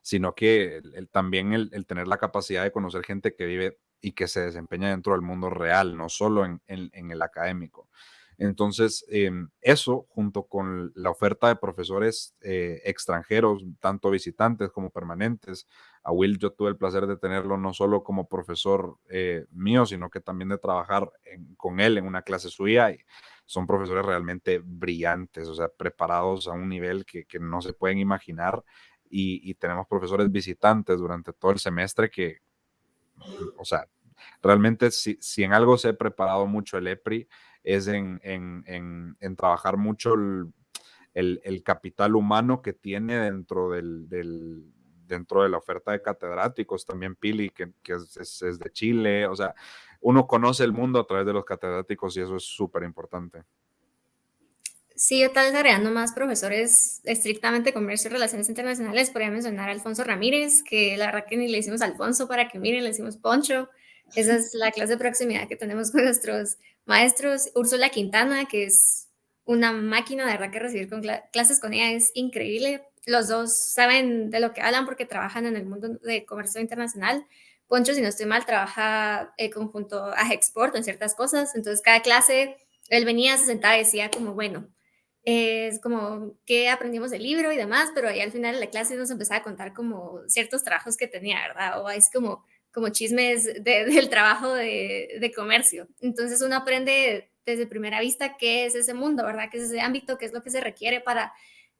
sino que también el, tener la capacidad de conocer gente que vive y que se desempeña dentro del mundo real, no solo en el académico. Entonces, em, eso junto con la oferta de profesores eh, extranjeros, tanto visitantes como permanentes, a Will yo tuve el placer de tenerlo no solo como profesor eh, mío, sino que también de trabajar con él en una clase suya. Y son profesores realmente brillantes, o sea, preparados a un nivel que, no se pueden imaginar. Y, y tenemos profesores visitantes durante todo el semestre que, o sea, realmente si, si en algo se ha preparado mucho el EPRI, es en, en, en, trabajar mucho el, el, capital humano que tiene dentro, del, del, dentro de la oferta de catedráticos. También Pili, que, que es, es, de Chile. O sea, uno conoce el mundo a través de los catedráticos y eso es súper importante. Sí, yo tal vez agregando más profesores estrictamente comercio y relaciones internacionales, podría mencionar a Alfonso Ramírez, que la verdad que ni le hicimos Alfonso para que miren, le hicimos Poncho. Esa es la clase de proximidad que tenemos con nuestros maestros. Úrsula Quintana, que es una máquina, de verdad que recibir clases con ella es increíble. Los dos saben de lo que hablan porque trabajan en el mundo de comercio internacional. Poncho, si no estoy mal, trabaja eh, conjunto a Export en ciertas cosas. Entonces, cada clase, él venía, se sentaba y decía como, bueno, es como qué aprendimos del libro y demás, pero ahí al final de la clase nos empezaba a contar como ciertos trabajos que tenía, ¿verdad? O es como como chismes del trabajo de, comercio. Entonces uno aprende desde primera vista qué es ese mundo, ¿verdad? ¿Qué es ese ámbito? ¿Qué es lo que se requiere para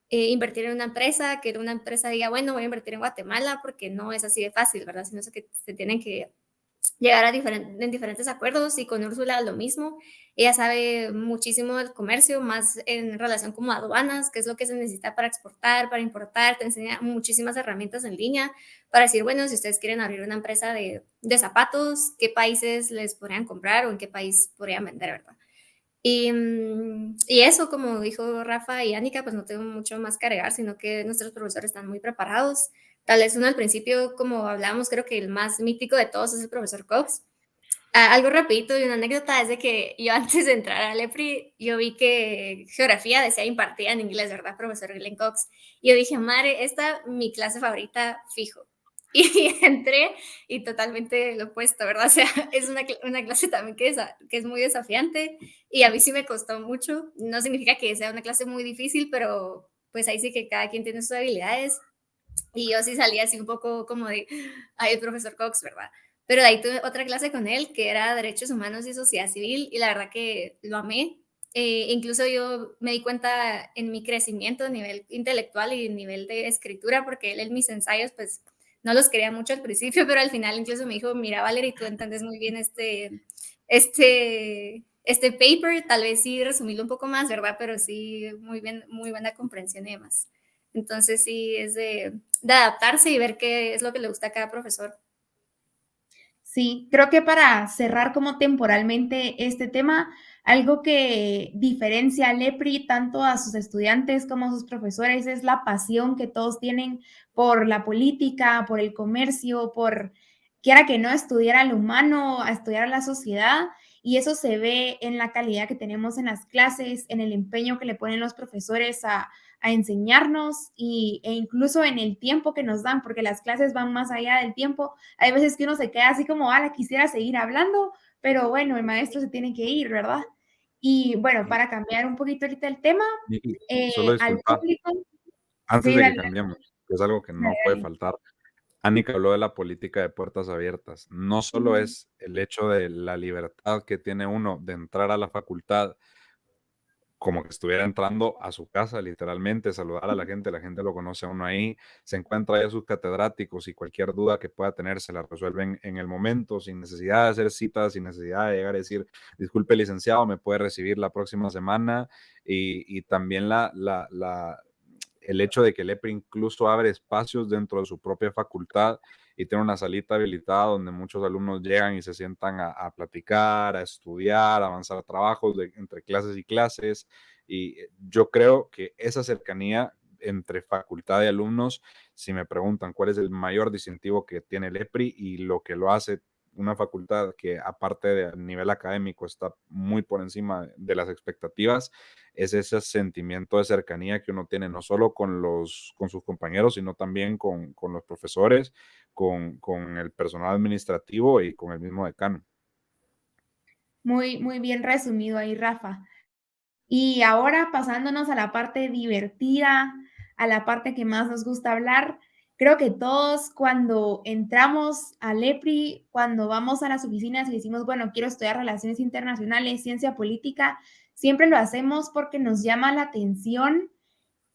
eh, invertir en una empresa? Que una empresa diga, bueno, voy a invertir en Guatemala porque no es así de fácil, ¿verdad? Sino que se tienen que llegar a en diferentes acuerdos y con Úrsula lo mismo. Ella sabe muchísimo del comercio, más en relación como aduanas, qué es lo que se necesita para exportar, para importar, te enseña muchísimas herramientas en línea para decir, bueno, si ustedes quieren abrir una empresa de, de zapatos, qué países les podrían comprar o en qué país podrían vender, ¿verdad? Y, mm, y, eso, como dijo Rafa y Anika, pues no tengo mucho más que agregar, sino que nuestros profesores están muy preparados. Tal vez uno al principio, como hablábamos, creo que el más mítico de todos es el profesor Cox. Ah, algo rapidito y una anécdota es de que yo [LAUGHS] antes de entrar a Lepri, yo vi que geografía decía impartida en inglés, ¿verdad, profesor Glenn Cox? Y yo dije, madre, esta mi clase favorita fijo. [LAUGHS] Y entré y totalmente lo opuesto, ¿verdad? O sea, [LAUGHS] es una, una clase también que es, que es muy desafiante y a mí sí me costó mucho. No significa que sea una clase muy difícil, pero pues ahí sí que cada quien tiene sus habilidades y yo sí salía así un poco como de, ay, el profesor Cox, ¿verdad? Pero de ahí tuve otra clase con él que era Derechos Humanos y Sociedad Civil y la verdad que lo amé. Eh, incluso yo me di cuenta en mi crecimiento a nivel intelectual y nivel de escritura, porque él en mis ensayos, pues no los quería mucho al principio, pero al final incluso me dijo, mira Valeria, tú entiendes muy bien este, este, este paper, tal vez sí resumirlo un poco más, ¿verdad? Pero sí, muy bien, muy buena comprensión y demás. Entonces sí, es de, adaptarse y ver qué es lo que le gusta a cada profesor. Sí, creo que para cerrar como temporalmente este tema, algo que diferencia a Lepri tanto a sus estudiantes como a sus profesores es la pasión que todos tienen por la política, por el comercio, por quiera que no estudiar al humano, a estudiar a la sociedad. Y eso se ve en la calidad que tenemos en las clases, en el empeño que le ponen los profesores a, a enseñarnos y, e incluso en el tiempo que nos dan, porque las clases van más allá del tiempo. Hay veces que uno se queda así como, la quisiera seguir hablando, pero bueno, el maestro se tiene que ir, ¿verdad? Y bueno, para cambiar un poquito ahorita el tema, eh, al público... Antes de que cambiemos, que es algo que no puede faltar. Anika habló de la política de puertas abiertas. No solo es el hecho de la libertad que tiene uno de entrar a la facultad como que estuviera entrando a su casa, literalmente, saludar a la gente, la gente lo conoce a uno ahí, se encuentra ahí a sus catedráticos y cualquier duda que pueda tener se la resuelven en el momento, sin necesidad de hacer citas, sin necesidad de llegar a decir, disculpe licenciado, me puede recibir la próxima semana, y, también la, la, el hecho de que el EPRI incluso abre espacios dentro de su propia facultad y tiene una salita habilitada donde muchos alumnos llegan y se sientan a, platicar, a estudiar, a avanzar trabajos entre clases y clases. Y yo creo que esa cercanía entre facultad y alumnos, si me preguntan cuál es el mayor distintivo que tiene el EPRI y lo que lo hace una facultad que aparte del nivel académico está muy por encima de las expectativas, es ese sentimiento de cercanía que uno tiene no solo con, los, con sus compañeros, sino también con, con los profesores, con, con, el personal administrativo y con el mismo decano. Muy, muy bien resumido ahí, Rafa. Y ahora pasándonos a la parte divertida, a la parte que más nos gusta hablar, creo que todos cuando entramos al EPRI, cuando vamos a las oficinas y decimos, bueno, quiero estudiar relaciones internacionales, ciencia política, siempre lo hacemos porque nos llama la atención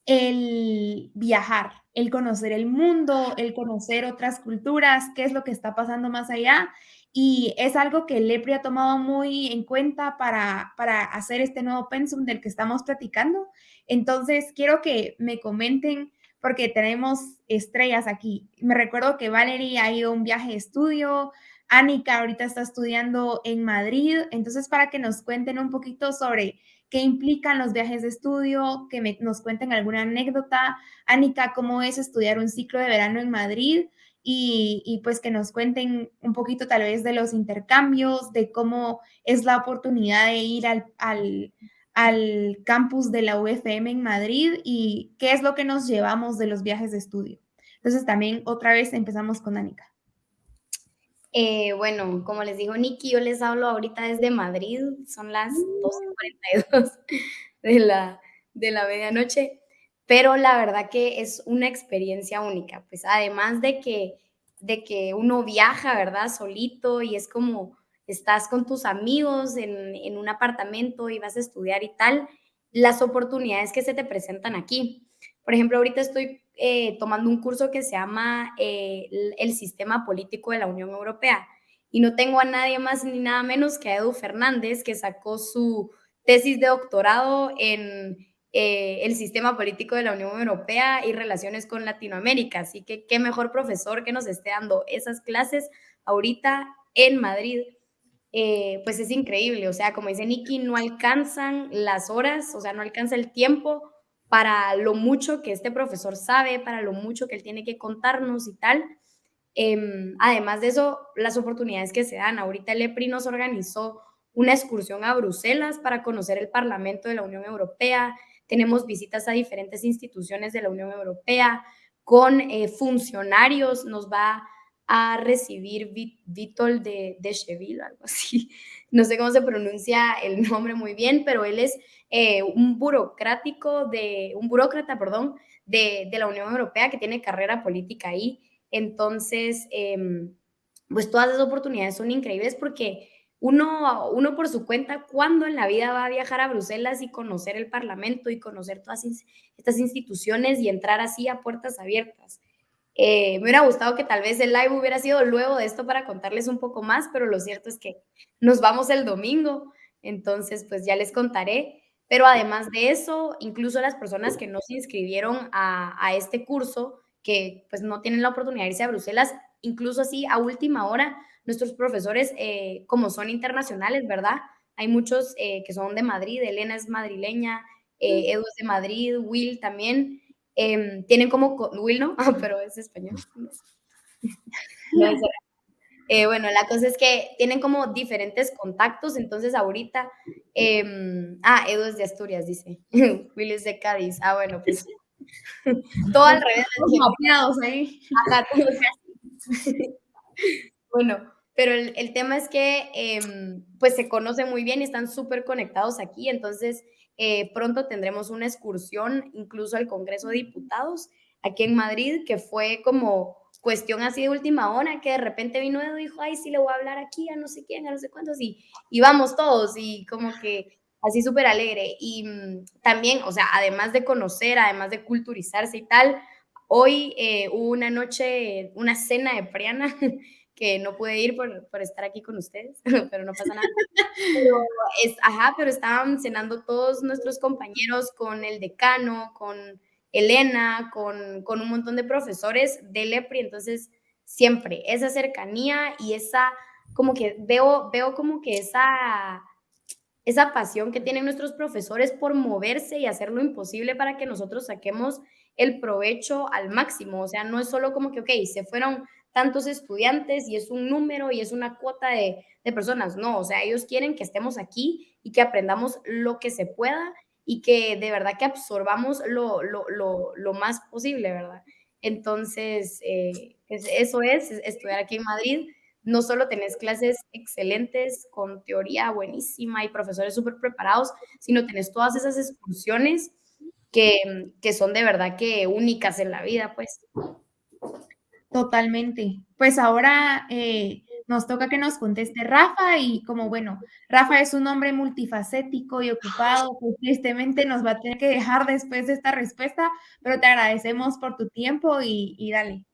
el viajar, el conocer el mundo, el conocer otras culturas, qué es lo que está pasando más allá. Y es algo que el EPRI ha tomado muy en cuenta para, para hacer este nuevo pensum del que estamos platicando. Entonces, quiero que me comenten porque tenemos estrellas aquí. Me recuerdo que Valerie ha ido a un viaje de estudio, Anika ahorita está estudiando en Madrid, entonces para que nos cuenten un poquito sobre qué implican los viajes de estudio, que nos cuenten alguna anécdota. Anika, ¿cómo es estudiar un ciclo de verano en Madrid? Y, pues que nos cuenten un poquito tal vez de los intercambios, de cómo es la oportunidad de ir al campus de la UFM en Madrid y qué es lo que nos llevamos de los viajes de estudio. Entonces también otra vez empezamos con Anika. Eh, bueno, como les dijo Nikki, yo les hablo ahorita desde Madrid, son las 12.42 de la, de la medianoche, pero la verdad que es una experiencia única, pues además de que, de que uno viaja, ¿verdad? Solito y es como estás con tus amigos en, un apartamento y vas a estudiar y tal, las oportunidades que se te presentan aquí. Por ejemplo, ahorita estoy eh, tomando un curso que se llama eh, el, Sistema Político de la Unión Europea y no tengo a nadie más ni nada menos que a Edu Fernández, que sacó su tesis de doctorado en eh, el sistema político de la Unión Europea y relaciones con Latinoamérica. Así que qué mejor profesor que nos esté dando esas clases ahorita en Madrid. Eh, pues es increíble. O sea, como dice Nikki, no alcanzan las horas, o sea, no alcanza el tiempo para lo mucho que este profesor sabe, para lo mucho que él tiene que contarnos y tal. Em, además de eso, las oportunidades que se dan. Ahorita el EPRI nos organizó una excursión a Bruselas para conocer el Parlamento de la Unión Europea. Tenemos visitas a diferentes instituciones de la Unión Europea con eh, funcionarios. Nos va recibir Vitol de, de Cheville, algo así. [LAUGHS] No sé cómo se pronuncia el [LAUGHS] nombre muy bien, pero él es eh, un burocrático de, un burócrata, perdón, de, de, la Unión Europea que tiene carrera política ahí. Entonces, em, pues todas esas oportunidades son increíbles porque uno, uno por su cuenta, cuando en la vida va a viajar a Bruselas y conocer el Parlamento y conocer todas estas instituciones y entrar así a puertas abiertas. Eh, me hubiera gustado que tal vez el live hubiera sido luego de esto para contarles un poco más, pero lo cierto es que nos vamos el domingo, entonces pues ya les contaré. Pero además de eso, incluso las personas que no se inscribieron a, este curso, que pues no tienen la oportunidad de irse a Bruselas, incluso así a última hora, nuestros profesores, eh, como son internacionales, ¿verdad? Hay muchos eh, que son de Madrid, Elena es madrileña, Edu es de Madrid, Will también, Em, tienen como, Will no, [LAUGHS] pero es español. [LAUGHS] Eh, bueno, la cosa es que tienen como diferentes contactos, entonces ahorita, em, ah, Edu es de Asturias, dice, [LAUGHS] Will es de Cádiz, ah, bueno, pues todo al revés. ahí. bueno, pero el, el, tema es que em, pues se conocen muy bien y están súper conectados aquí, entonces eh, pronto tendremos una excursión incluso al Congreso de Diputados aquí en Madrid, que fue como cuestión así de última hora, que de repente vino y dijo, ay, sí, le voy a hablar aquí a no sé quién, a no sé cuántos, y, y vamos todos, y como que así súper alegre. Y mm, también, o sea, además de conocer, además de culturizarse y tal, hoy eh, hubo una noche, una cena de Priana [LAUGHS] que no pude ir por, por, estar aquí con ustedes, [LAUGHS] pero no pasa nada. Pero, es, ajá, pero estaban cenando todos nuestros compañeros con el decano, con Elena, con, con un montón de profesores de LEPRI, entonces siempre esa cercanía y esa, como que veo, veo como que esa esa pasión que tienen nuestros profesores por moverse y hacer lo imposible para que nosotros saquemos el provecho al máximo. O sea, no es solo como que, ok, se fueron tantos estudiantes y es un número y es una cuota de, de personas. No, o sea, ellos quieren que estemos aquí y que aprendamos lo que se pueda y que de verdad que absorbamos lo, lo, lo, lo más posible, ¿verdad? Entonces, eh, eso es estudiar aquí en Madrid. No solo tenés clases excelentes con teoría buenísima y profesores súper preparados, sino tenés todas esas excursiones que, que son de verdad que únicas en la vida, pues. Totalmente. Pues ahora eh, nos toca que nos conteste Rafa y como bueno, Rafa es un hombre multifacético y ocupado, pues tristemente nos va a tener que dejar después de esta respuesta, pero te agradecemos por tu tiempo y, dale.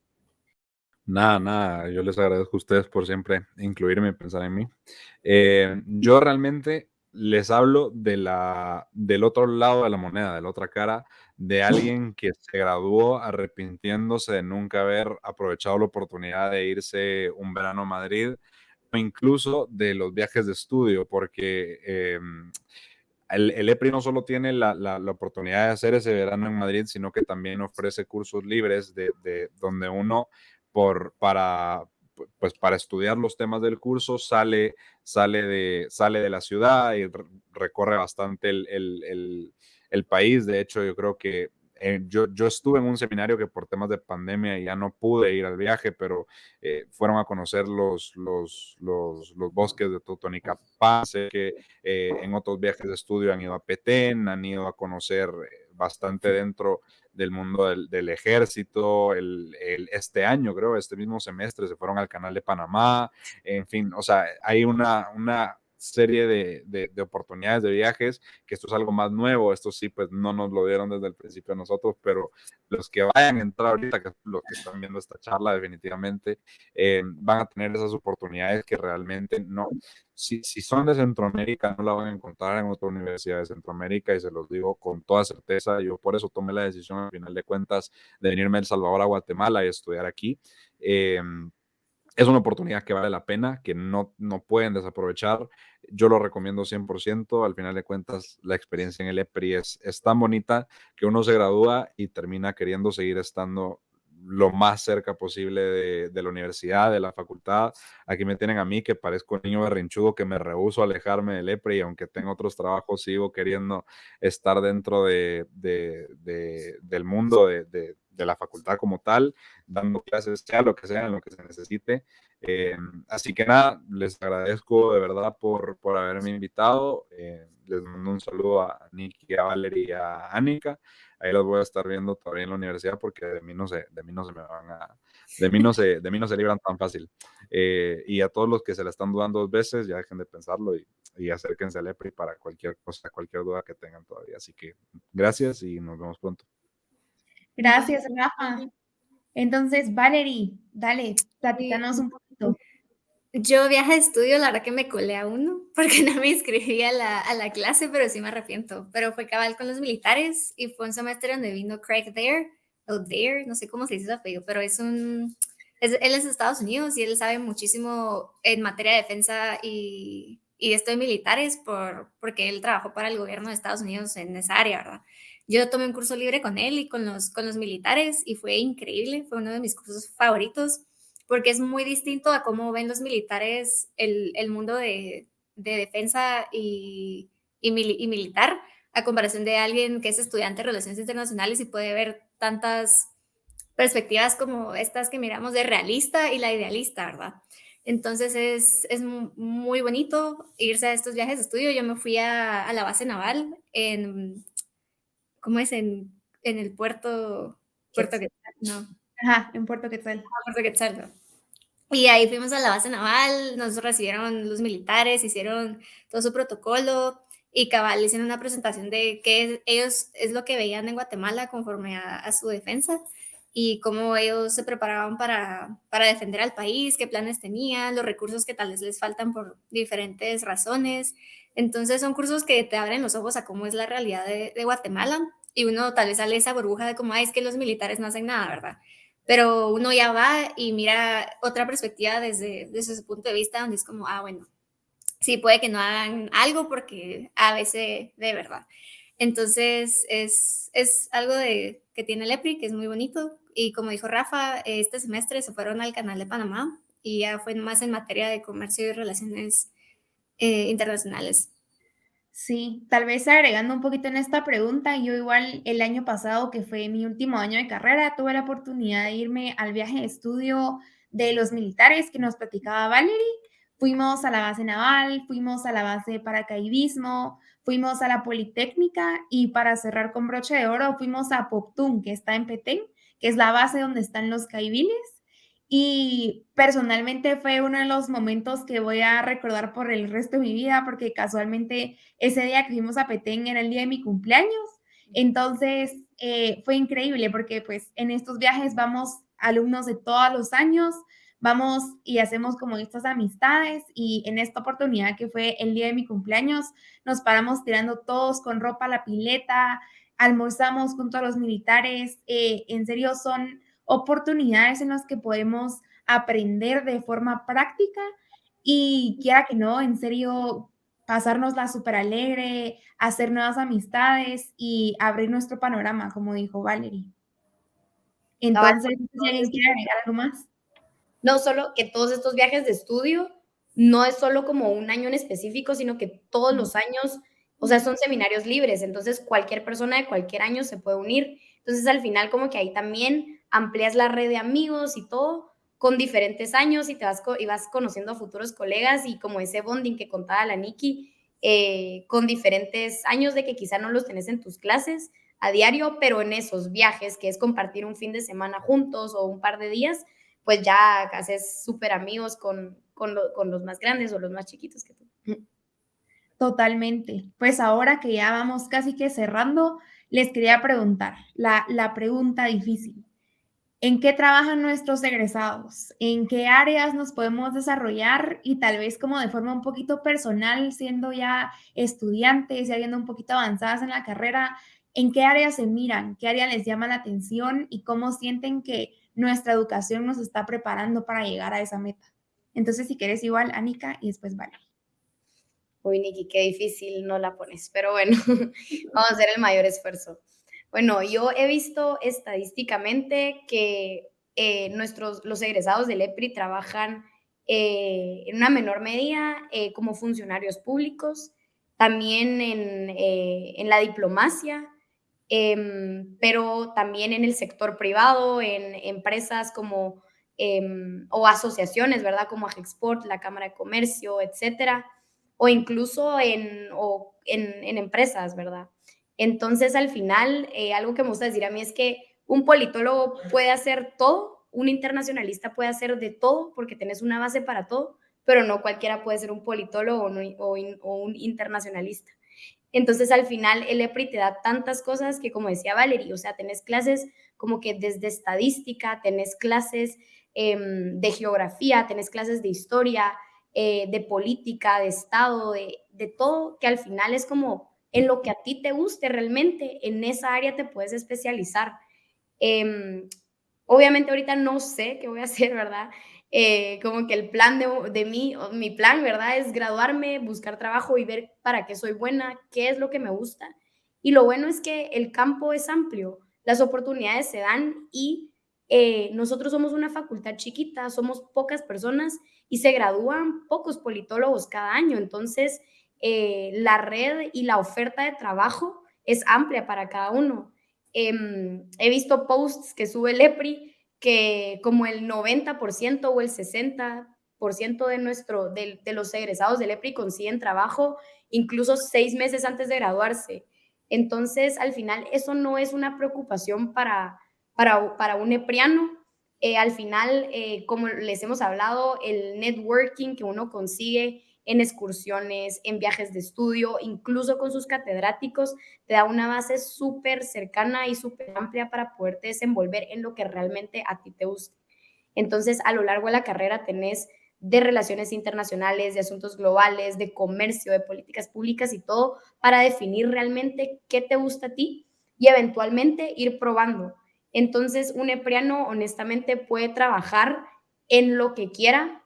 Nada, nada, yo les agradezco a ustedes por siempre incluirme y pensar en mí. Eh, yo realmente les hablo de la, del otro lado de la moneda, de la otra cara, de alguien que se graduó arrepintiéndose de nunca haber aprovechado la oportunidad de irse un verano a Madrid, o incluso de los viajes de estudio, porque em, el, el, EPRI no solo tiene la, la, la, oportunidad de hacer ese verano en Madrid, sino que también ofrece cursos libres de, de donde uno por, para, pues para estudiar los temas del curso, sale, sale, de, sale de la ciudad y recorre bastante el, el, el, país. De hecho, yo creo que eh, yo, yo, estuve en un seminario que por temas de pandemia ya no pude ir al viaje, pero eh, fueron a conocer los, los, los, los bosques de Totonicapán, sé que eh, en otros viajes de estudio han ido a Petén, han ido a conocer bastante dentro del mundo del, del ejército, el, el, este año creo, este mismo semestre se fueron al canal de Panamá, en fin, o sea, hay una, una serie de, de, de, oportunidades de viajes, que esto es algo más nuevo, esto sí, pues no nos lo dieron desde el principio a nosotros, pero los que vayan a entrar ahorita, que los que están viendo esta charla definitivamente, eh, van a tener esas oportunidades que realmente no, si, si son de Centroamérica, no la van a encontrar en otra universidad de Centroamérica y se los digo con toda certeza, yo por eso tomé la decisión al final de cuentas de venirme a El Salvador a Guatemala y estudiar aquí. Eh, es una oportunidad que vale la pena, que no, no pueden desaprovechar. Yo lo recomiendo 100%. Al final de cuentas, la experiencia en el EPRI es, tan bonita que uno se gradúa y termina queriendo seguir estando lo más cerca posible de, de, la universidad, de la facultad. Aquí me tienen a mí que parezco un niño berrinchudo que me rehuso alejarme del EPRI y aunque tengo otros trabajos, sigo queriendo estar dentro de, de, del mundo de, de la facultad como tal, dando clases, sea lo que sea, en lo que se necesite. Eh, así que nada, les agradezco de verdad por, por haberme invitado. Eh, les mando un saludo a Nicky, a Valeria y a Anika. Ahí los voy a estar viendo todavía en la universidad porque de mí no se, de mí no se me van a, de mí no se, de mí no se libran tan fácil. Eh, y a todos los que se la están dudando dos veces, ya dejen de pensarlo y, acérquense al EPRI para cualquier cosa, cualquier duda que tengan todavía. Así que gracias y nos vemos pronto. Gracias, Rafa. Entonces, Valerie, dale, platícanos un poquito. Yo viaje de estudio, la verdad que me colé a uno, [LAUGHS] porque no me inscribí a la, a la, clase, pero sí me arrepiento. Pero fue cabal con los militares y fue un semestre donde vino Craig Dare, o Dare, no sé cómo se dice su apellido, pero es un, es, él es de Estados Unidos y él sabe muchísimo en materia de defensa y, y esto de militares por, porque él trabajó para el gobierno de Estados Unidos en esa área, ¿verdad? Yo tomé un curso libre con él y con los, con los militares y fue increíble, fue uno de mis cursos favoritos porque es muy distinto a cómo ven los militares el, el mundo de, de defensa y, y, mil, y, militar a comparación de alguien que es estudiante de relaciones internacionales y puede ver tantas perspectivas como estas que miramos de realista y la idealista, ¿verdad? Entonces es, es muy bonito irse a estos viajes de estudio. Yo me fui a, a la base naval en ¿cómo es? En, en el puerto, puerto Quetzal, no. Ajá, en Puerto Quetzal. Ah, puerto Quetzal, no. Y ahí fuimos a la base naval, nos recibieron los militares, hicieron todo su protocolo y cabal hicieron una presentación de qué ellos es lo que veían en Guatemala conforme a, a su defensa y cómo ellos se preparaban para, para, defender al país, qué planes tenían, los recursos que tal vez les faltan por diferentes razones. Entonces son cursos que te abren los ojos a cómo es la realidad de, de Guatemala y uno tal vez sale esa burbuja de como, es que los militares no hacen nada, ¿verdad? Pero uno ya va y mira otra perspectiva desde, desde su punto de vista, donde es como, ah, bueno, sí puede que no hagan algo porque a veces de verdad. Entonces es, es algo de, que tiene el EPRI, que es muy bonito. Y como dijo Rafa, este semestre se fueron al canal de Panamá y ya fue más en materia de comercio y relaciones eh, internacionales. Sí, tal vez agregando un poquito en esta pregunta, yo igual el año pasado, que fue mi último año de carrera, tuve la oportunidad de irme al viaje de estudio de los militares que nos platicaba Valerie. Fuimos a la base naval, fuimos a la base de paracaidismo, fuimos a la Politécnica y para cerrar con broche de oro fuimos a Poptún, que está en Petén, que es la base donde están los caibiles y personalmente fue uno de los momentos que voy a recordar por el resto de mi vida, porque casualmente ese día que fuimos a Petén era el día de mi cumpleaños. Entonces eh, fue increíble porque pues en estos viajes vamos alumnos de todos los años, vamos y hacemos como estas amistades y en esta oportunidad que fue el día de mi cumpleaños, nos paramos tirando todos con ropa a la pileta, almorzamos junto a los militares, eh, en serio son oportunidades en las que podemos aprender de forma práctica y quiera que no, en serio, pasárnosla súper alegre, hacer nuevas amistades y abrir nuestro panorama, como dijo Valerie. Entonces, si alguien quiere agregar algo más. No solo que todos estos viajes de estudio no es solo como un año en específico, sino que todos los años, o sea, son seminarios libres, entonces cualquier persona de cualquier año se puede unir. Entonces, al final, como que ahí también amplias la red de amigos y todo con diferentes años y te vas, y vas conociendo a futuros colegas y como ese bonding que contaba la Nikki, eh, con diferentes años de que quizá no los tenés en tus clases a diario, pero en esos viajes, que es compartir un fin de semana juntos o un par de días, pues ya haces súper amigos con, con, con los más grandes o los más chiquitos que tú. Totalmente. Pues ahora que ya vamos casi que cerrando, les quería preguntar la, la pregunta difícil. ¿En qué trabajan nuestros egresados? ¿En qué áreas nos podemos desarrollar? Y tal vez como de forma un poquito personal, siendo ya estudiantes, ya viendo un poquito avanzadas en la carrera, ¿en qué áreas se miran? ¿Qué área les llama la atención? ¿Y cómo sienten que nuestra educación nos está preparando para llegar a esa meta? Entonces, si quieres igual, Anika y después Vale. Uy, Niki, qué difícil no la pones, pero bueno, [LAUGHS] vamos a hacer el mayor esfuerzo. Bueno, yo he visto estadísticamente que eh, nuestros, los egresados del EPRI trabajan eh, en una menor medida eh, como funcionarios públicos, también en, la diplomacia, em, pero también en el sector privado, en empresas como em, o asociaciones, ¿verdad? Como Agexport, la Cámara de Comercio, etcétera, o incluso en, en empresas, ¿verdad? Entonces, al final, eh, algo que me gusta decir a mí es que un politólogo puede hacer todo, un internacionalista puede hacer de todo porque tenés una base para todo, pero no cualquiera puede ser un politólogo o, un internacionalista. Entonces, al final, el EPRI te da tantas cosas que, como decía Valerie, o sea, tenés clases como que desde estadística, tenés clases em, de geografía, tenés clases de historia, eh, de política, de Estado, de, de todo, que al final es como en lo que a ti te guste realmente, en esa área te puedes especializar. Em, obviamente ahorita no sé qué voy a [LAUGHS] hacer, ¿verdad? Eh, como que el plan de, de mí, mi plan, ¿verdad? Es graduarme, buscar trabajo y ver para qué soy buena, qué es lo que me gusta. Y lo bueno es que el campo es amplio, las oportunidades se dan y eh, nosotros somos una facultad chiquita, somos pocas personas y se gradúan pocos politólogos cada año. Entonces, eh, la red y la oferta de trabajo es amplia para cada uno. Em, he visto posts que sube Lepri que como el 90% o el 60% de, nuestro, de, los egresados de Lepri consiguen trabajo incluso seis meses antes de graduarse. Entonces, al final, eso no es una preocupación para, para, para un epriano. Eh, al final, eh, como les hemos hablado, el networking que uno consigue en excursiones, en viajes de estudio, incluso con sus catedráticos, te da una base súper cercana y súper amplia para poderte desenvolver en lo que realmente a ti te gusta. Entonces, a lo largo de la carrera tenés de relaciones internacionales, de asuntos globales, de comercio, de políticas públicas y todo para definir realmente qué te gusta a ti y eventualmente ir probando. Entonces, un epriano honestamente puede trabajar en lo que quiera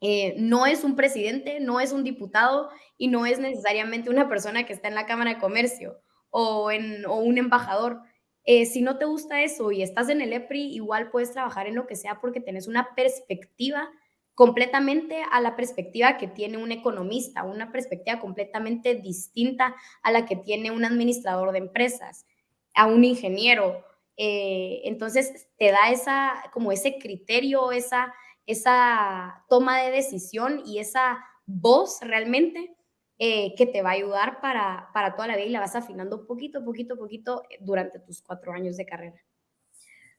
Eh, no es un presidente, no es un diputado y no es necesariamente una persona que está en la Cámara de Comercio o, en, o un embajador. Eh, si no te gusta eso y estás en el EPRI, igual puedes trabajar en lo que sea porque tenés una perspectiva completamente a la perspectiva que tiene un economista, una perspectiva completamente distinta a la que tiene un administrador de empresas, a un ingeniero. Eh, entonces te da esa, como ese criterio, esa, esa toma de decisión y esa voz realmente eh, que te va a ayudar para, para toda la vida y la vas afinando poquito, poquito, poquito durante tus cuatro años de carrera.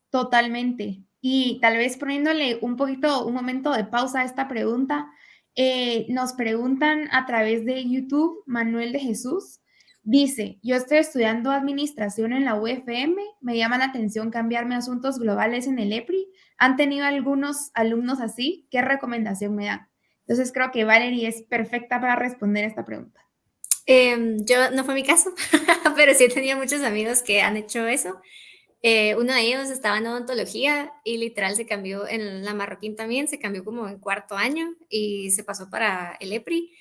Totalmente. Y tal vez poniéndole un poquito, un momento de pausa a esta pregunta, eh, nos preguntan a través de YouTube, Manuel de Jesús, dice, yo estoy estudiando administración en la UFM, me llama la atención cambiarme a asuntos globales en el EPRI, ¿han tenido algunos alumnos así? ¿Qué recomendación me dan? Entonces creo que Valerie es perfecta para responder esta pregunta. Em, yo no fue mi caso, [LAUGHS] pero sí he tenido muchos amigos que han hecho eso. Eh, uno de ellos estaba en odontología y literal se cambió en la marroquín también, se cambió como en cuarto año y se pasó para el EPRI.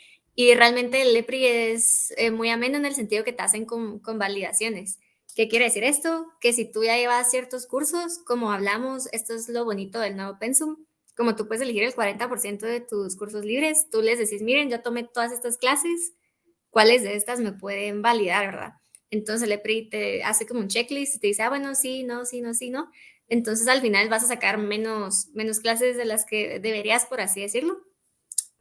Y realmente el EPRI es eh, muy ameno en el sentido que te hacen con, validaciones. ¿Qué quiere decir esto? Que si tú ya llevas ciertos cursos, como hablamos, esto es lo bonito del nuevo Pensum, como tú puedes elegir el 40% de tus cursos libres, tú les decís, miren, yo tomé todas estas clases, ¿cuáles de estas me pueden validar, verdad? Entonces el EPRI te hace como un checklist y te dice, ah, bueno, sí, no, sí, no, sí, no. Entonces al final vas a sacar menos clases de las que deberías, por así decirlo,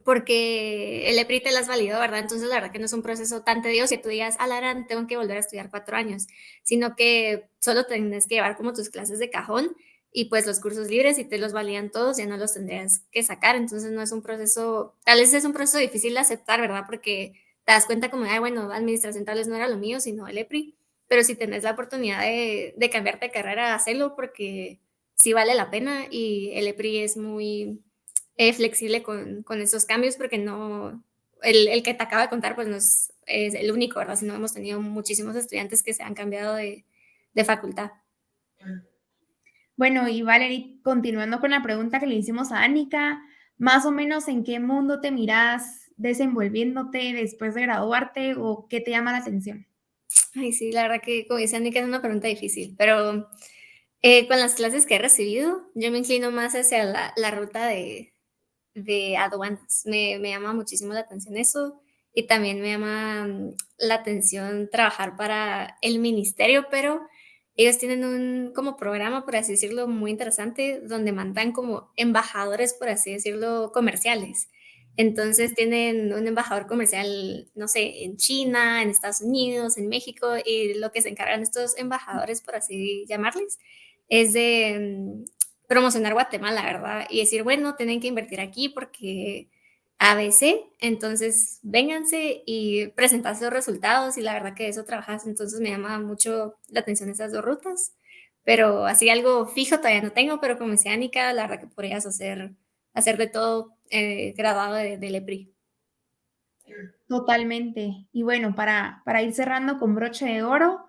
porque el EPRI te las validó, ¿verdad? Entonces la verdad que no es un proceso tan tedioso que tú digas, alarán, tengo que volver a estudiar cuatro años, sino que solo tienes que llevar como tus clases de cajón y pues los cursos libres y te los validan todos, ya no los tendrías que sacar. Entonces no es un proceso, tal vez es un proceso difícil de aceptar, ¿verdad? Porque te das cuenta como, ay, bueno, administración tal vez no era lo mío, sino el EPRI, pero si tenés la oportunidad de, cambiarte carrera, hazlo porque sí vale la pena y el EPRI es muy eh, flexible con, con, esos cambios porque no, el, el, que te acaba de contar pues no es, es, el único, ¿verdad? Sino hemos tenido muchísimos estudiantes que se han cambiado de, de facultad. Bueno, y Valerie, continuando con la pregunta que le hicimos a Annika, más o menos en qué mundo te miras desenvolviéndote después de graduarte o qué te llama la atención? Ay, sí, la verdad que, como dice Annika, es una pregunta difícil, pero eh, con las clases que he recibido, yo me inclino más hacia la, la ruta de, de aduanas. Me, me, llama muchísimo la atención eso y también me llama mm, la atención trabajar para el ministerio, pero ellos tienen un como programa, por así decirlo, muy interesante, donde mandan como embajadores, por así decirlo, comerciales. Entonces tienen un embajador comercial, no sé, en China, en Estados Unidos, en México, y lo que se encargan estos embajadores, por así llamarles, es de mm, promocionar Guatemala, ¿verdad? Y decir, bueno, tienen que invertir aquí porque ABC, entonces vénganse y presentar sus resultados y la verdad que eso trabajas, entonces me llama mucho la atención esas dos rutas, pero así algo fijo todavía no tengo, pero como decía Anika, la verdad que podrías hacer, hacer de todo eh, graduado del de EPRI. Totalmente. Y bueno, para, para ir cerrando con broche de oro,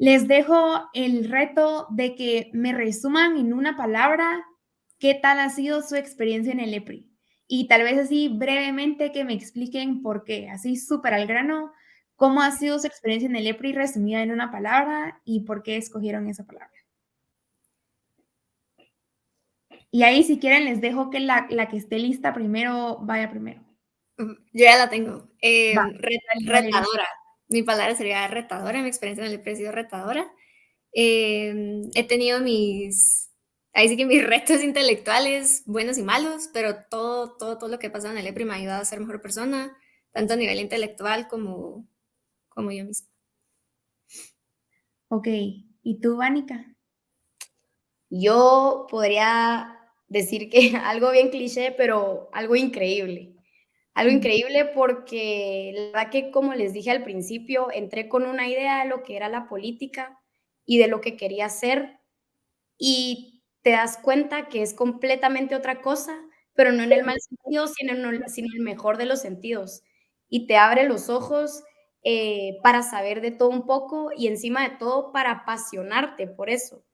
les dejo el reto de que me resuman en una palabra qué tal ha sido su experiencia en el EPRI. Y tal vez así brevemente que me expliquen por qué, así súper al grano, cómo ha sido su experiencia en el EPRI resumida en una palabra y por qué escogieron esa palabra. Y ahí si quieren les dejo que la, la que esté lista primero vaya primero. Yo ya la tengo. Eh, retadora. Mi palabra sería retadora. Mi experiencia en el EPRI ha sido retadora. Eh, he tenido mis, ahí sí que mis [LAUGHS] retos intelectuales, buenos y malos, pero todo, todo, todo lo que ha pasado en el EPRI me ha ayudado a ser mejor persona, tanto a nivel intelectual como, como yo misma. Ok. ¿Y tú, Vánica? Yo podría decir que [LAUGHS] algo bien cliché, pero algo increíble. Algo increíble porque la verdad que, como les dije al principio, entré con una idea de lo que era la política y de lo que quería hacer y te das cuenta que es completamente otra cosa, pero no en el mal sentido, sino en el mejor de los sentidos. Y te abre los ojos eh, para saber de todo un poco y encima de todo para apasionarte por eso.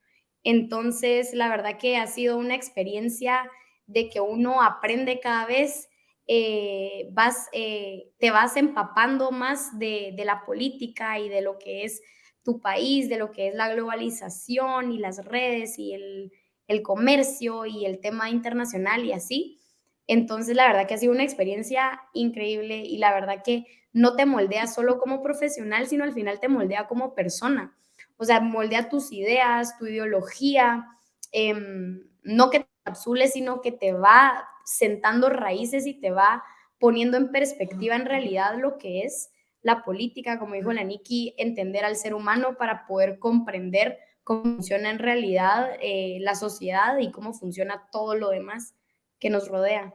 Entonces, la verdad que ha sido una experiencia de que uno aprende cada vez, eh, vas, eh, te vas empapando más de, de la política y de lo que es tu país, de lo que es la globalización y las redes y el, el comercio y el tema internacional y así. Entonces, la verdad que ha sido una experiencia increíble y la verdad que no te moldea solo como profesional, sino al final te moldea como persona. O sea, moldea tus ideas, tu ideología, em, no que te capsules, sino que te va sentando raíces y te va poniendo en perspectiva en realidad lo que es la política, como dijo la Niki, entender al ser humano para poder comprender cómo funciona en realidad eh, la sociedad y cómo funciona todo lo demás que nos rodea.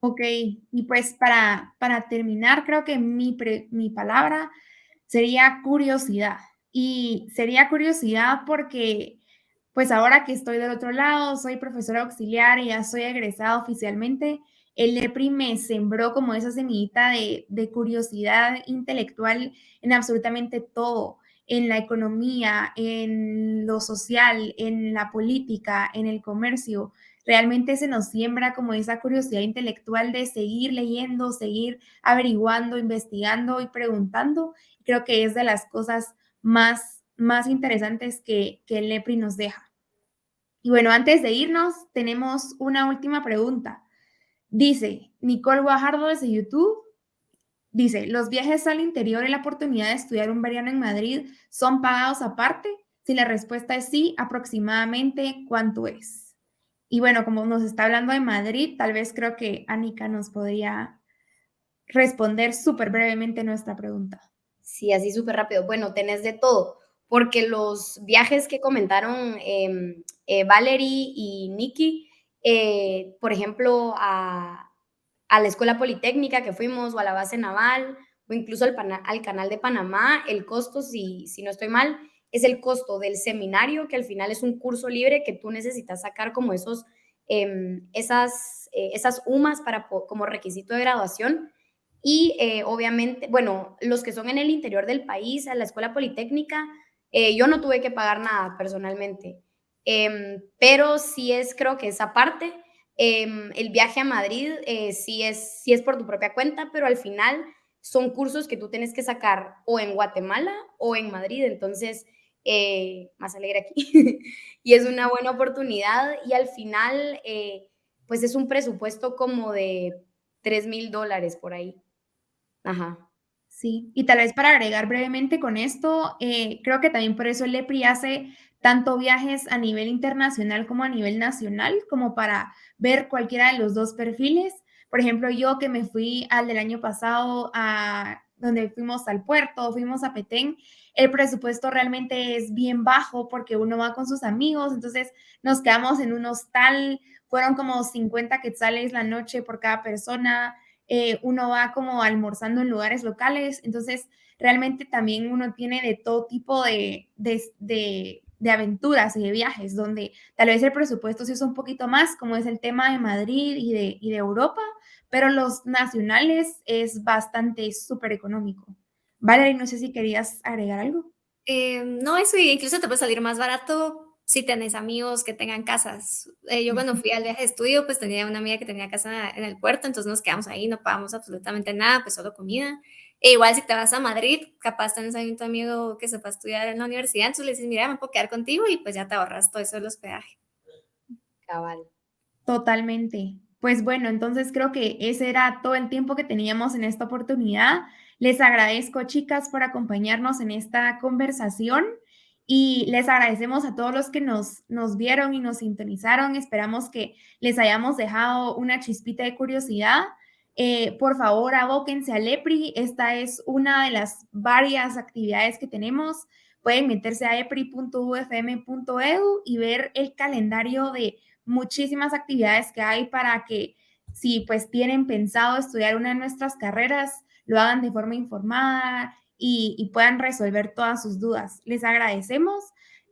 Ok, y pues para, para terminar, creo que mi, mi palabra sería curiosidad. Y sería curiosidad porque, pues ahora que estoy del otro lado, soy profesora auxiliar y ya soy egresada oficialmente, el EPRI me sembró como esa semillita de, de curiosidad intelectual en absolutamente todo, en la economía, en lo social, en la política, en el comercio realmente se nos siembra como esa curiosidad intelectual de seguir leyendo, seguir averiguando, investigando y preguntando. Creo que es de las cosas más, más interesantes que, que el nos deja. Y bueno, antes de irnos, tenemos una última pregunta. Dice Nicole Guajardo desde YouTube. Dice, ¿los viajes al interior y la oportunidad de estudiar un verano en Madrid son pagados aparte? Si la respuesta es sí, aproximadamente, ¿cuánto es? Y bueno, como nos está hablando de Madrid, tal vez creo que Anika nos podría responder súper brevemente nuestra pregunta. Sí, así súper rápido. Bueno, tenés de todo, porque los viajes que comentaron em, eh, Valerie y Nikki, eh, por ejemplo, a, la Escuela Politécnica que fuimos, o a la base naval, o incluso al, al canal de Panamá, el costo, si, si no estoy mal, es el costo del seminario, que al final es un curso libre que tú necesitas sacar como esos, em, esas, eh, esas UMAS para, como requisito de graduación. Y eh, obviamente, bueno, los que son en el interior del país, a la escuela politécnica, eh, yo no tuve que pagar nada personalmente, em, pero sí es, creo que esa parte, em, el viaje a Madrid sí, es, sí es por tu propia cuenta, pero al final son cursos que tú tienes que sacar o en Guatemala o en Madrid, entonces eh, más alegre aquí. [LAUGHS] y es una buena oportunidad y al final, eh, pues es un presupuesto como de 3 mil dólares por ahí. Ajá. Sí, y tal vez para agregar brevemente con esto, eh, creo que también por eso el EPRI hace tanto viajes a nivel internacional como a nivel nacional, como para ver cualquiera de los dos perfiles. Por ejemplo, yo que me fui al del año pasado a donde fuimos al puerto, fuimos a Petén, el presupuesto realmente es bien bajo porque uno va con sus amigos, entonces nos quedamos en un hostal, fueron como 50 quetzales la noche por cada persona, eh, uno va como almorzando en lugares locales, entonces realmente también uno tiene de todo tipo de, de, de, aventuras y de viajes, donde tal vez el presupuesto sí es un poquito más, como es el tema de Madrid y de, y de Europa, pero los nacionales es bastante súper económico. Valerie, no sé si querías agregar algo. Eh, no, eso incluso te puede salir más barato si tenés amigos que tengan casas. Eh, yo cuando fui al viaje de estudio, pues tenía una amiga que tenía casa en el puerto, entonces nos quedamos ahí, no pagamos absolutamente nada, pues solo comida. E igual si te vas a Madrid, capaz tenés ahí un amigo que se va a estudiar en la universidad, entonces le dices, mira, me puedo quedar contigo y pues ya te ahorras todo eso de los peajes. Cabal. Totalmente. Pues bueno, entonces creo que ese era todo el tiempo que teníamos en esta oportunidad. Les agradezco, chicas, por acompañarnos en esta conversación y les agradecemos a todos los que nos, nos vieron y nos sintonizaron. Esperamos que les hayamos dejado una chispita de curiosidad. Eh, por favor, abóquense al EPRI. Esta es una de las varias actividades que tenemos. Pueden meterse a epri.ufm.edu y ver el calendario de muchísimas actividades que hay para que si pues tienen pensado estudiar una de nuestras carreras, lo hagan de forma informada y, puedan resolver todas sus dudas. Les agradecemos.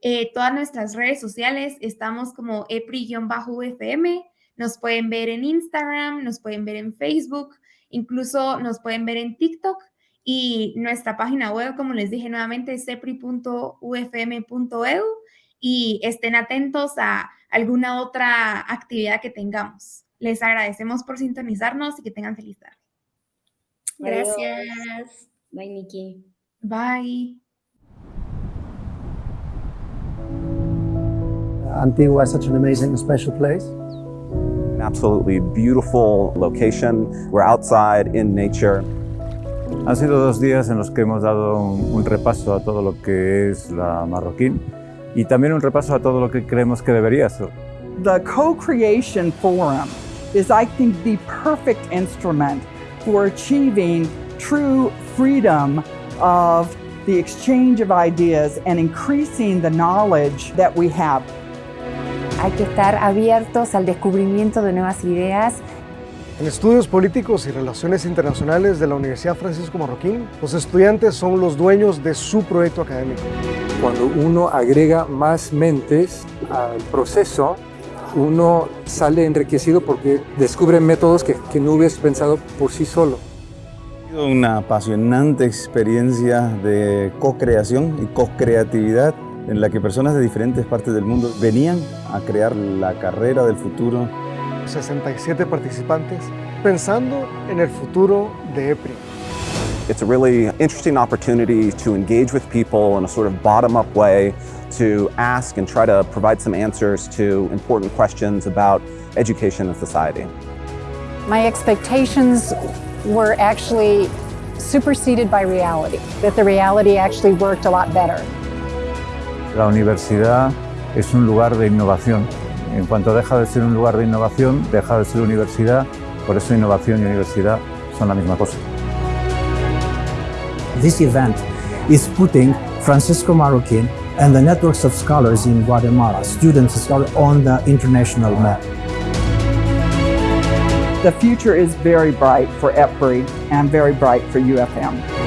Eh, todas nuestras redes sociales estamos como EPRI-UFM. Nos pueden ver en Instagram, nos pueden ver en Facebook, incluso nos pueden ver en TikTok. Y nuestra página web, como les dije nuevamente, es epri.ufm.edu y estén atentos a alguna otra actividad que tengamos. Les agradecemos por sintonizarnos y que tengan feliz tarde. Gracias. Bye, Nikki. Bye. Antigua is such an amazing, special place. An absolutely beautiful location. We're outside in nature. Han sido dos días en los que hemos dado un, un, repaso a todo lo que es la Marroquín y también un repaso a todo lo que creemos que debería ser. The Co-Creation Forum is, I think, the perfect instrument for achieving true freedom of the exchange of ideas and increasing the knowledge that we have. Hay que estar abiertos al descubrimiento de nuevas ideas. En estudios políticos y relaciones internacionales de la Universidad Francisco Marroquín, los estudiantes son los dueños de su proyecto académico. Cuando uno agrega más mentes al proceso, uno sale enriquecido porque descubre métodos que, que no hubieras pensado por sí solo. Una apasionante experiencia de co-creación y co-creatividad en la que personas de diferentes partes del mundo venían a crear la carrera del futuro. 67 participantes pensando en el futuro de EPRI. It's a really interesting opportunity to engage with people in a sort of bottom-up way, to ask and try to provide some answers to important questions about education and society. My expectations were actually superseded by reality, that the reality actually worked a lot better. La universidad es un lugar de innovación. En cuanto deja de ser un lugar de innovación, deja de ser universidad. Por eso innovación y universidad son la misma cosa. This event is putting Francisco Marroquín and the networks of scholars in Guatemala, students and scholars, on the international map. The future is very bright for EPRI and very bright for UFM.